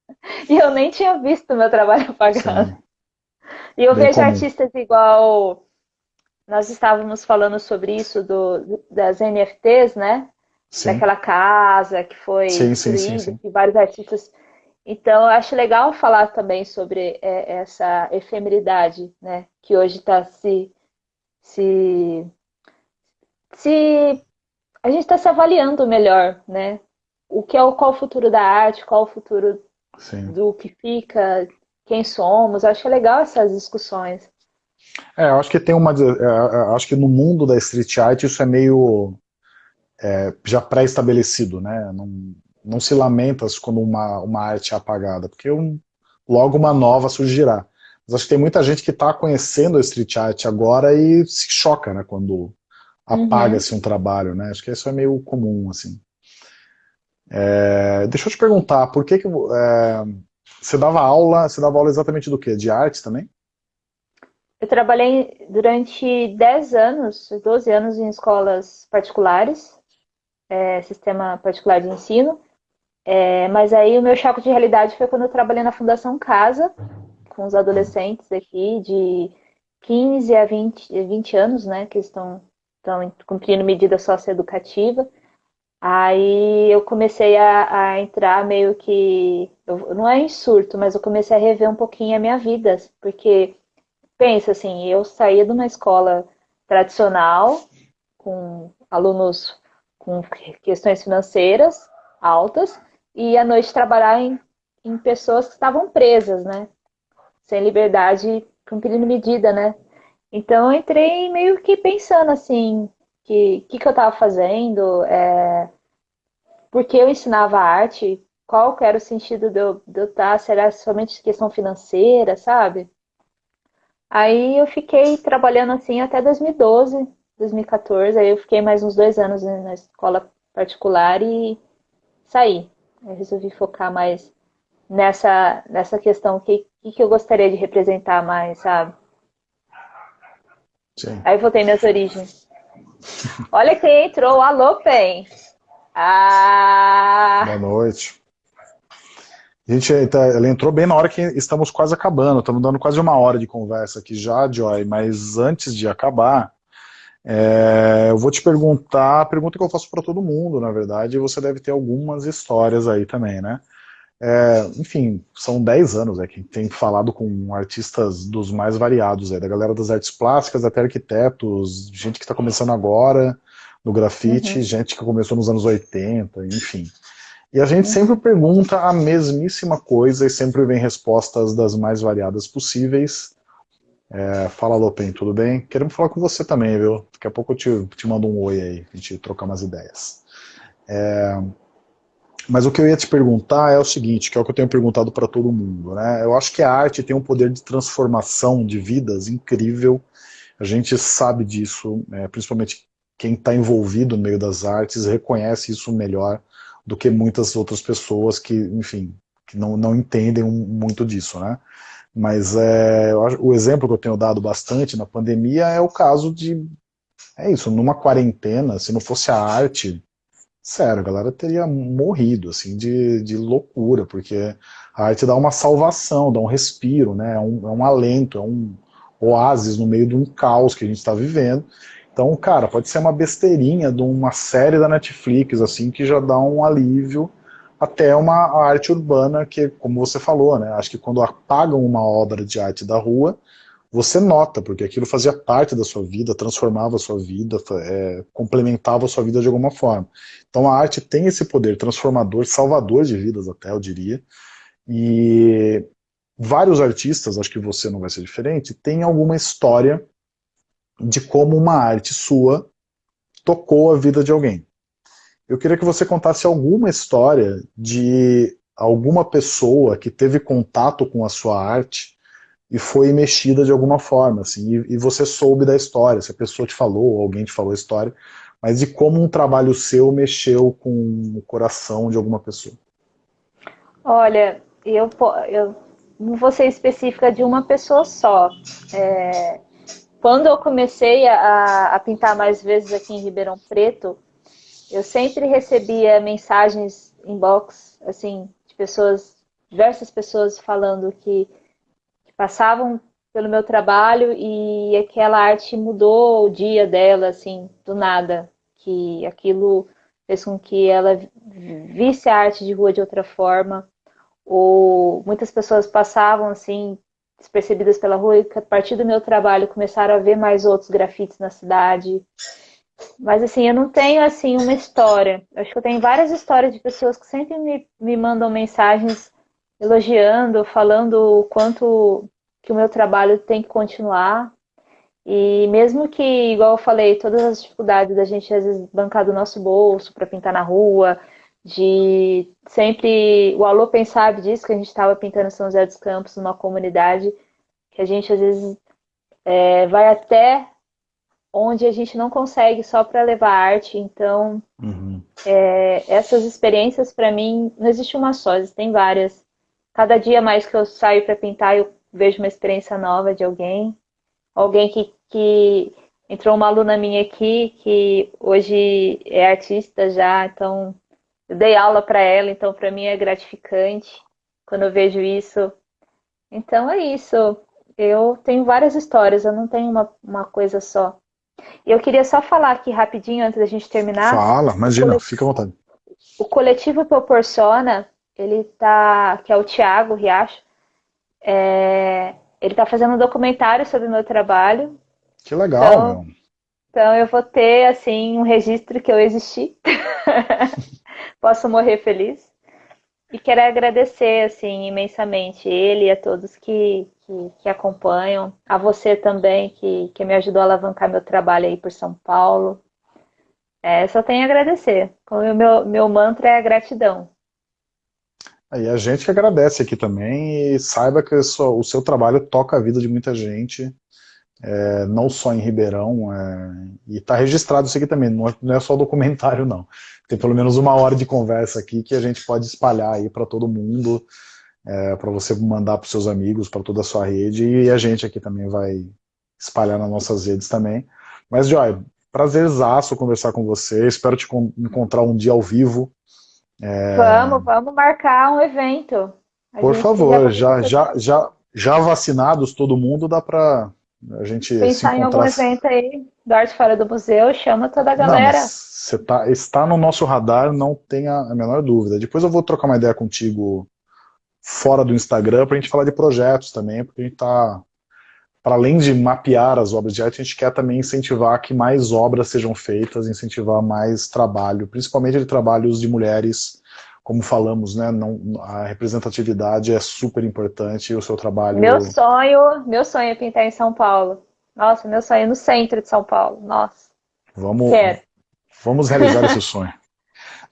E eu nem tinha visto o meu trabalho apagado. Sim. E eu Bem vejo comum. artistas igual. Nós estávamos falando sobre isso do, das NFTs, né? Sim. Daquela casa que foi sim, destruída, sim, que vários artistas. Então, eu acho legal falar também sobre é, essa efemeridade, né? Que hoje está se, se se a gente está se avaliando melhor, né? O que é o qual o futuro da arte, qual o futuro Sim. do que fica, quem somos. Eu acho legal essas discussões. É, eu acho que tem uma. É, é, acho que no mundo da street art isso é meio é, já pré-estabelecido, né? Não, não se lamenta quando uma, uma arte é apagada, porque um, logo uma nova surgirá. Mas acho que tem muita gente que está conhecendo a street art agora e se choca, né? Quando apaga-se uhum. um trabalho, né? Acho que isso é meio comum, assim. É, deixa eu te perguntar, por que que é, você dava aula, você dava aula exatamente do quê? De arte também? Eu trabalhei durante 10 anos, 12 anos em escolas particulares, é, sistema particular de ensino, é, mas aí o meu choque de realidade foi quando eu trabalhei na Fundação Casa, com os adolescentes aqui de 15 a 20, 20 anos, né, que estão estão cumprindo medida socioeducativa. Aí eu comecei a, a entrar meio que. Não é em surto, mas eu comecei a rever um pouquinho a minha vida. Porque, pensa assim, eu saía de uma escola tradicional, com alunos com questões financeiras altas, e à noite trabalhar em, em pessoas que estavam presas, né? Sem liberdade, cumprindo medida, né? Então eu entrei meio que pensando assim, que que, que eu estava fazendo, é, por que eu ensinava arte, qual era o sentido de eu, de eu estar, tá, será somente questão financeira, sabe? Aí eu fiquei trabalhando assim até 2012, 2014, aí eu fiquei mais uns dois anos na escola particular e saí. Eu resolvi focar mais nessa, nessa questão, o que, que eu gostaria de representar mais, sabe? Sim. Aí voltei minhas origens. Olha quem entrou, alô, Pen. Ah... Boa noite. Gente, ela entrou bem na hora que estamos quase acabando, estamos dando quase uma hora de conversa aqui já, Joy, mas antes de acabar, é, eu vou te perguntar a pergunta que eu faço para todo mundo, na verdade, e você deve ter algumas histórias aí também, né? É, enfim, são 10 anos é, que tem falado com artistas dos mais variados, é, da galera das artes plásticas, até arquitetos, gente que está começando agora no grafite, uhum. gente que começou nos anos 80, enfim. E a gente uhum. sempre pergunta a mesmíssima coisa e sempre vem respostas das mais variadas possíveis. É, fala Lopen, tudo bem? Queremos falar com você também, viu? Daqui a pouco eu te, te mando um oi aí, a gente trocar umas ideias. É, mas o que eu ia te perguntar é o seguinte, que é o que eu tenho perguntado para todo mundo. Né? Eu acho que a arte tem um poder de transformação de vidas incrível. A gente sabe disso, né? principalmente quem está envolvido no meio das artes reconhece isso melhor do que muitas outras pessoas que, enfim, que não, não entendem muito disso, né? Mas é, o exemplo que eu tenho dado bastante na pandemia é o caso de, é isso, numa quarentena, se não fosse a arte, sério, a galera teria morrido, assim, de, de loucura, porque a arte dá uma salvação, dá um respiro, né, é um, é um alento, é um oásis no meio de um caos que a gente está vivendo. Então, cara, pode ser uma besteirinha de uma série da Netflix, assim, que já dá um alívio, até uma arte urbana que, como você falou, né, acho que quando apagam uma obra de arte da rua, você nota, porque aquilo fazia parte da sua vida, transformava a sua vida, é, complementava a sua vida de alguma forma. Então a arte tem esse poder transformador, salvador de vidas até, eu diria, e vários artistas, acho que você não vai ser diferente, tem alguma história de como uma arte sua tocou a vida de alguém. Eu queria que você contasse alguma história de alguma pessoa que teve contato com a sua arte e foi mexida de alguma forma, assim, e, e você soube da história, se a pessoa te falou, alguém te falou a história, mas de como um trabalho seu mexeu com o coração de alguma pessoa. Olha, eu, eu não vou ser específica de uma pessoa só. É, quando eu comecei a, a pintar mais vezes aqui em Ribeirão Preto, eu sempre recebia mensagens inbox, assim, de pessoas, diversas pessoas falando que, que passavam pelo meu trabalho e aquela arte mudou o dia dela, assim, do nada. Que aquilo fez com que ela visse a arte de rua de outra forma. Ou muitas pessoas passavam, assim, despercebidas pela rua e a partir do meu trabalho começaram a ver mais outros grafites na cidade. Mas assim, eu não tenho assim uma história. Eu acho que eu tenho várias histórias de pessoas que sempre me, me mandam mensagens elogiando, falando o quanto que o meu trabalho tem que continuar. E mesmo que, igual eu falei, todas as dificuldades da gente às vezes bancar do nosso bolso para pintar na rua, de sempre. O Alô Pensar disso, que a gente estava pintando São José dos Campos, numa comunidade, que a gente às vezes é, vai até onde a gente não consegue só para levar arte. Então, uhum. é, essas experiências, para mim, não existe uma só, existem várias. Cada dia mais que eu saio para pintar, eu vejo uma experiência nova de alguém. Alguém que, que entrou uma aluna minha aqui, que hoje é artista já, então eu dei aula para ela, então para mim é gratificante quando eu vejo isso. Então é isso. Eu tenho várias histórias, eu não tenho uma, uma coisa só. E eu queria só falar aqui rapidinho, antes da gente terminar. Fala, imagina, coletivo, fica à vontade. O coletivo Proporciona, ele tá, que é o Tiago Riacho, é, ele está fazendo um documentário sobre o meu trabalho. Que legal, então, meu. Então eu vou ter, assim, um registro que eu existi. Posso morrer feliz. E quero agradecer, assim, imensamente ele e a todos que, que, que, acompanham, a você também, que, que me ajudou a alavancar meu trabalho aí por São Paulo. É, só tenho a agradecer. O meu, meu mantra é gratidão. E a gente que agradece aqui também e saiba que o seu trabalho toca a vida de muita gente, é, não só em Ribeirão, é, e está registrado isso aqui também, é, não é só documentário não. Tem pelo menos uma hora de conversa aqui que a gente pode espalhar aí para todo mundo, é, para você mandar para seus amigos, para toda a sua rede, e a gente aqui também vai espalhar nas nossas redes também. Mas, Joy, prazerzaço conversar com você, espero te encontrar um dia ao vivo. É... Vamos, vamos marcar um evento. A Por favor, já, já, já, já vacinados todo mundo, dá para a gente Pensar em algum evento aí, do Arte Fora do Museu, chama toda a galera. Não, você tá, está no nosso radar, não tenha a menor dúvida. Depois eu vou trocar uma ideia contigo fora do Instagram para a gente falar de projetos também, porque a gente está, para além de mapear as obras de arte, a gente quer também incentivar que mais obras sejam feitas, incentivar mais trabalho, principalmente de trabalhos de mulheres, como falamos, né, não, a representatividade é super importante e o seu trabalho... Meu sonho, meu sonho é pintar em São Paulo. Nossa, meu sonho é no centro de São Paulo. Nossa. Vamos, Quero. vamos realizar esse sonho.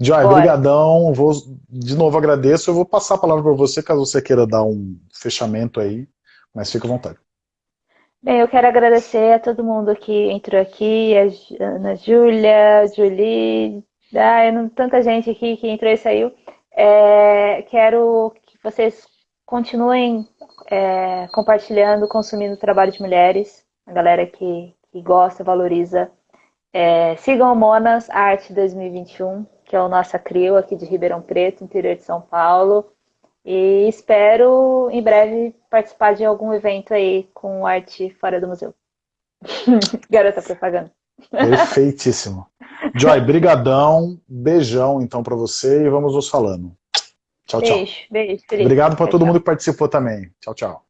Joy, brigadão, vou, de novo agradeço, eu vou passar a palavra para você, caso você queira dar um fechamento aí, mas fica à vontade. Bem, eu quero agradecer a todo mundo que entrou aqui, a Ana Júlia, Julie, ah, tanta gente aqui que entrou e saiu. É, quero que vocês continuem é, compartilhando, consumindo o trabalho de mulheres, a galera que, que gosta, valoriza. É, sigam o Monas Arte 2021, que é o nossa CRIO aqui de Ribeirão Preto, interior de São Paulo. E espero em breve participar de algum evento aí com arte fora do museu. Garota propaganda. Perfeitíssimo. Joy, brigadão, beijão então para você e vamos nos falando. Tchau, tchau. Beijo, beijo. Obrigado para todo mundo que participou também. Tchau, tchau.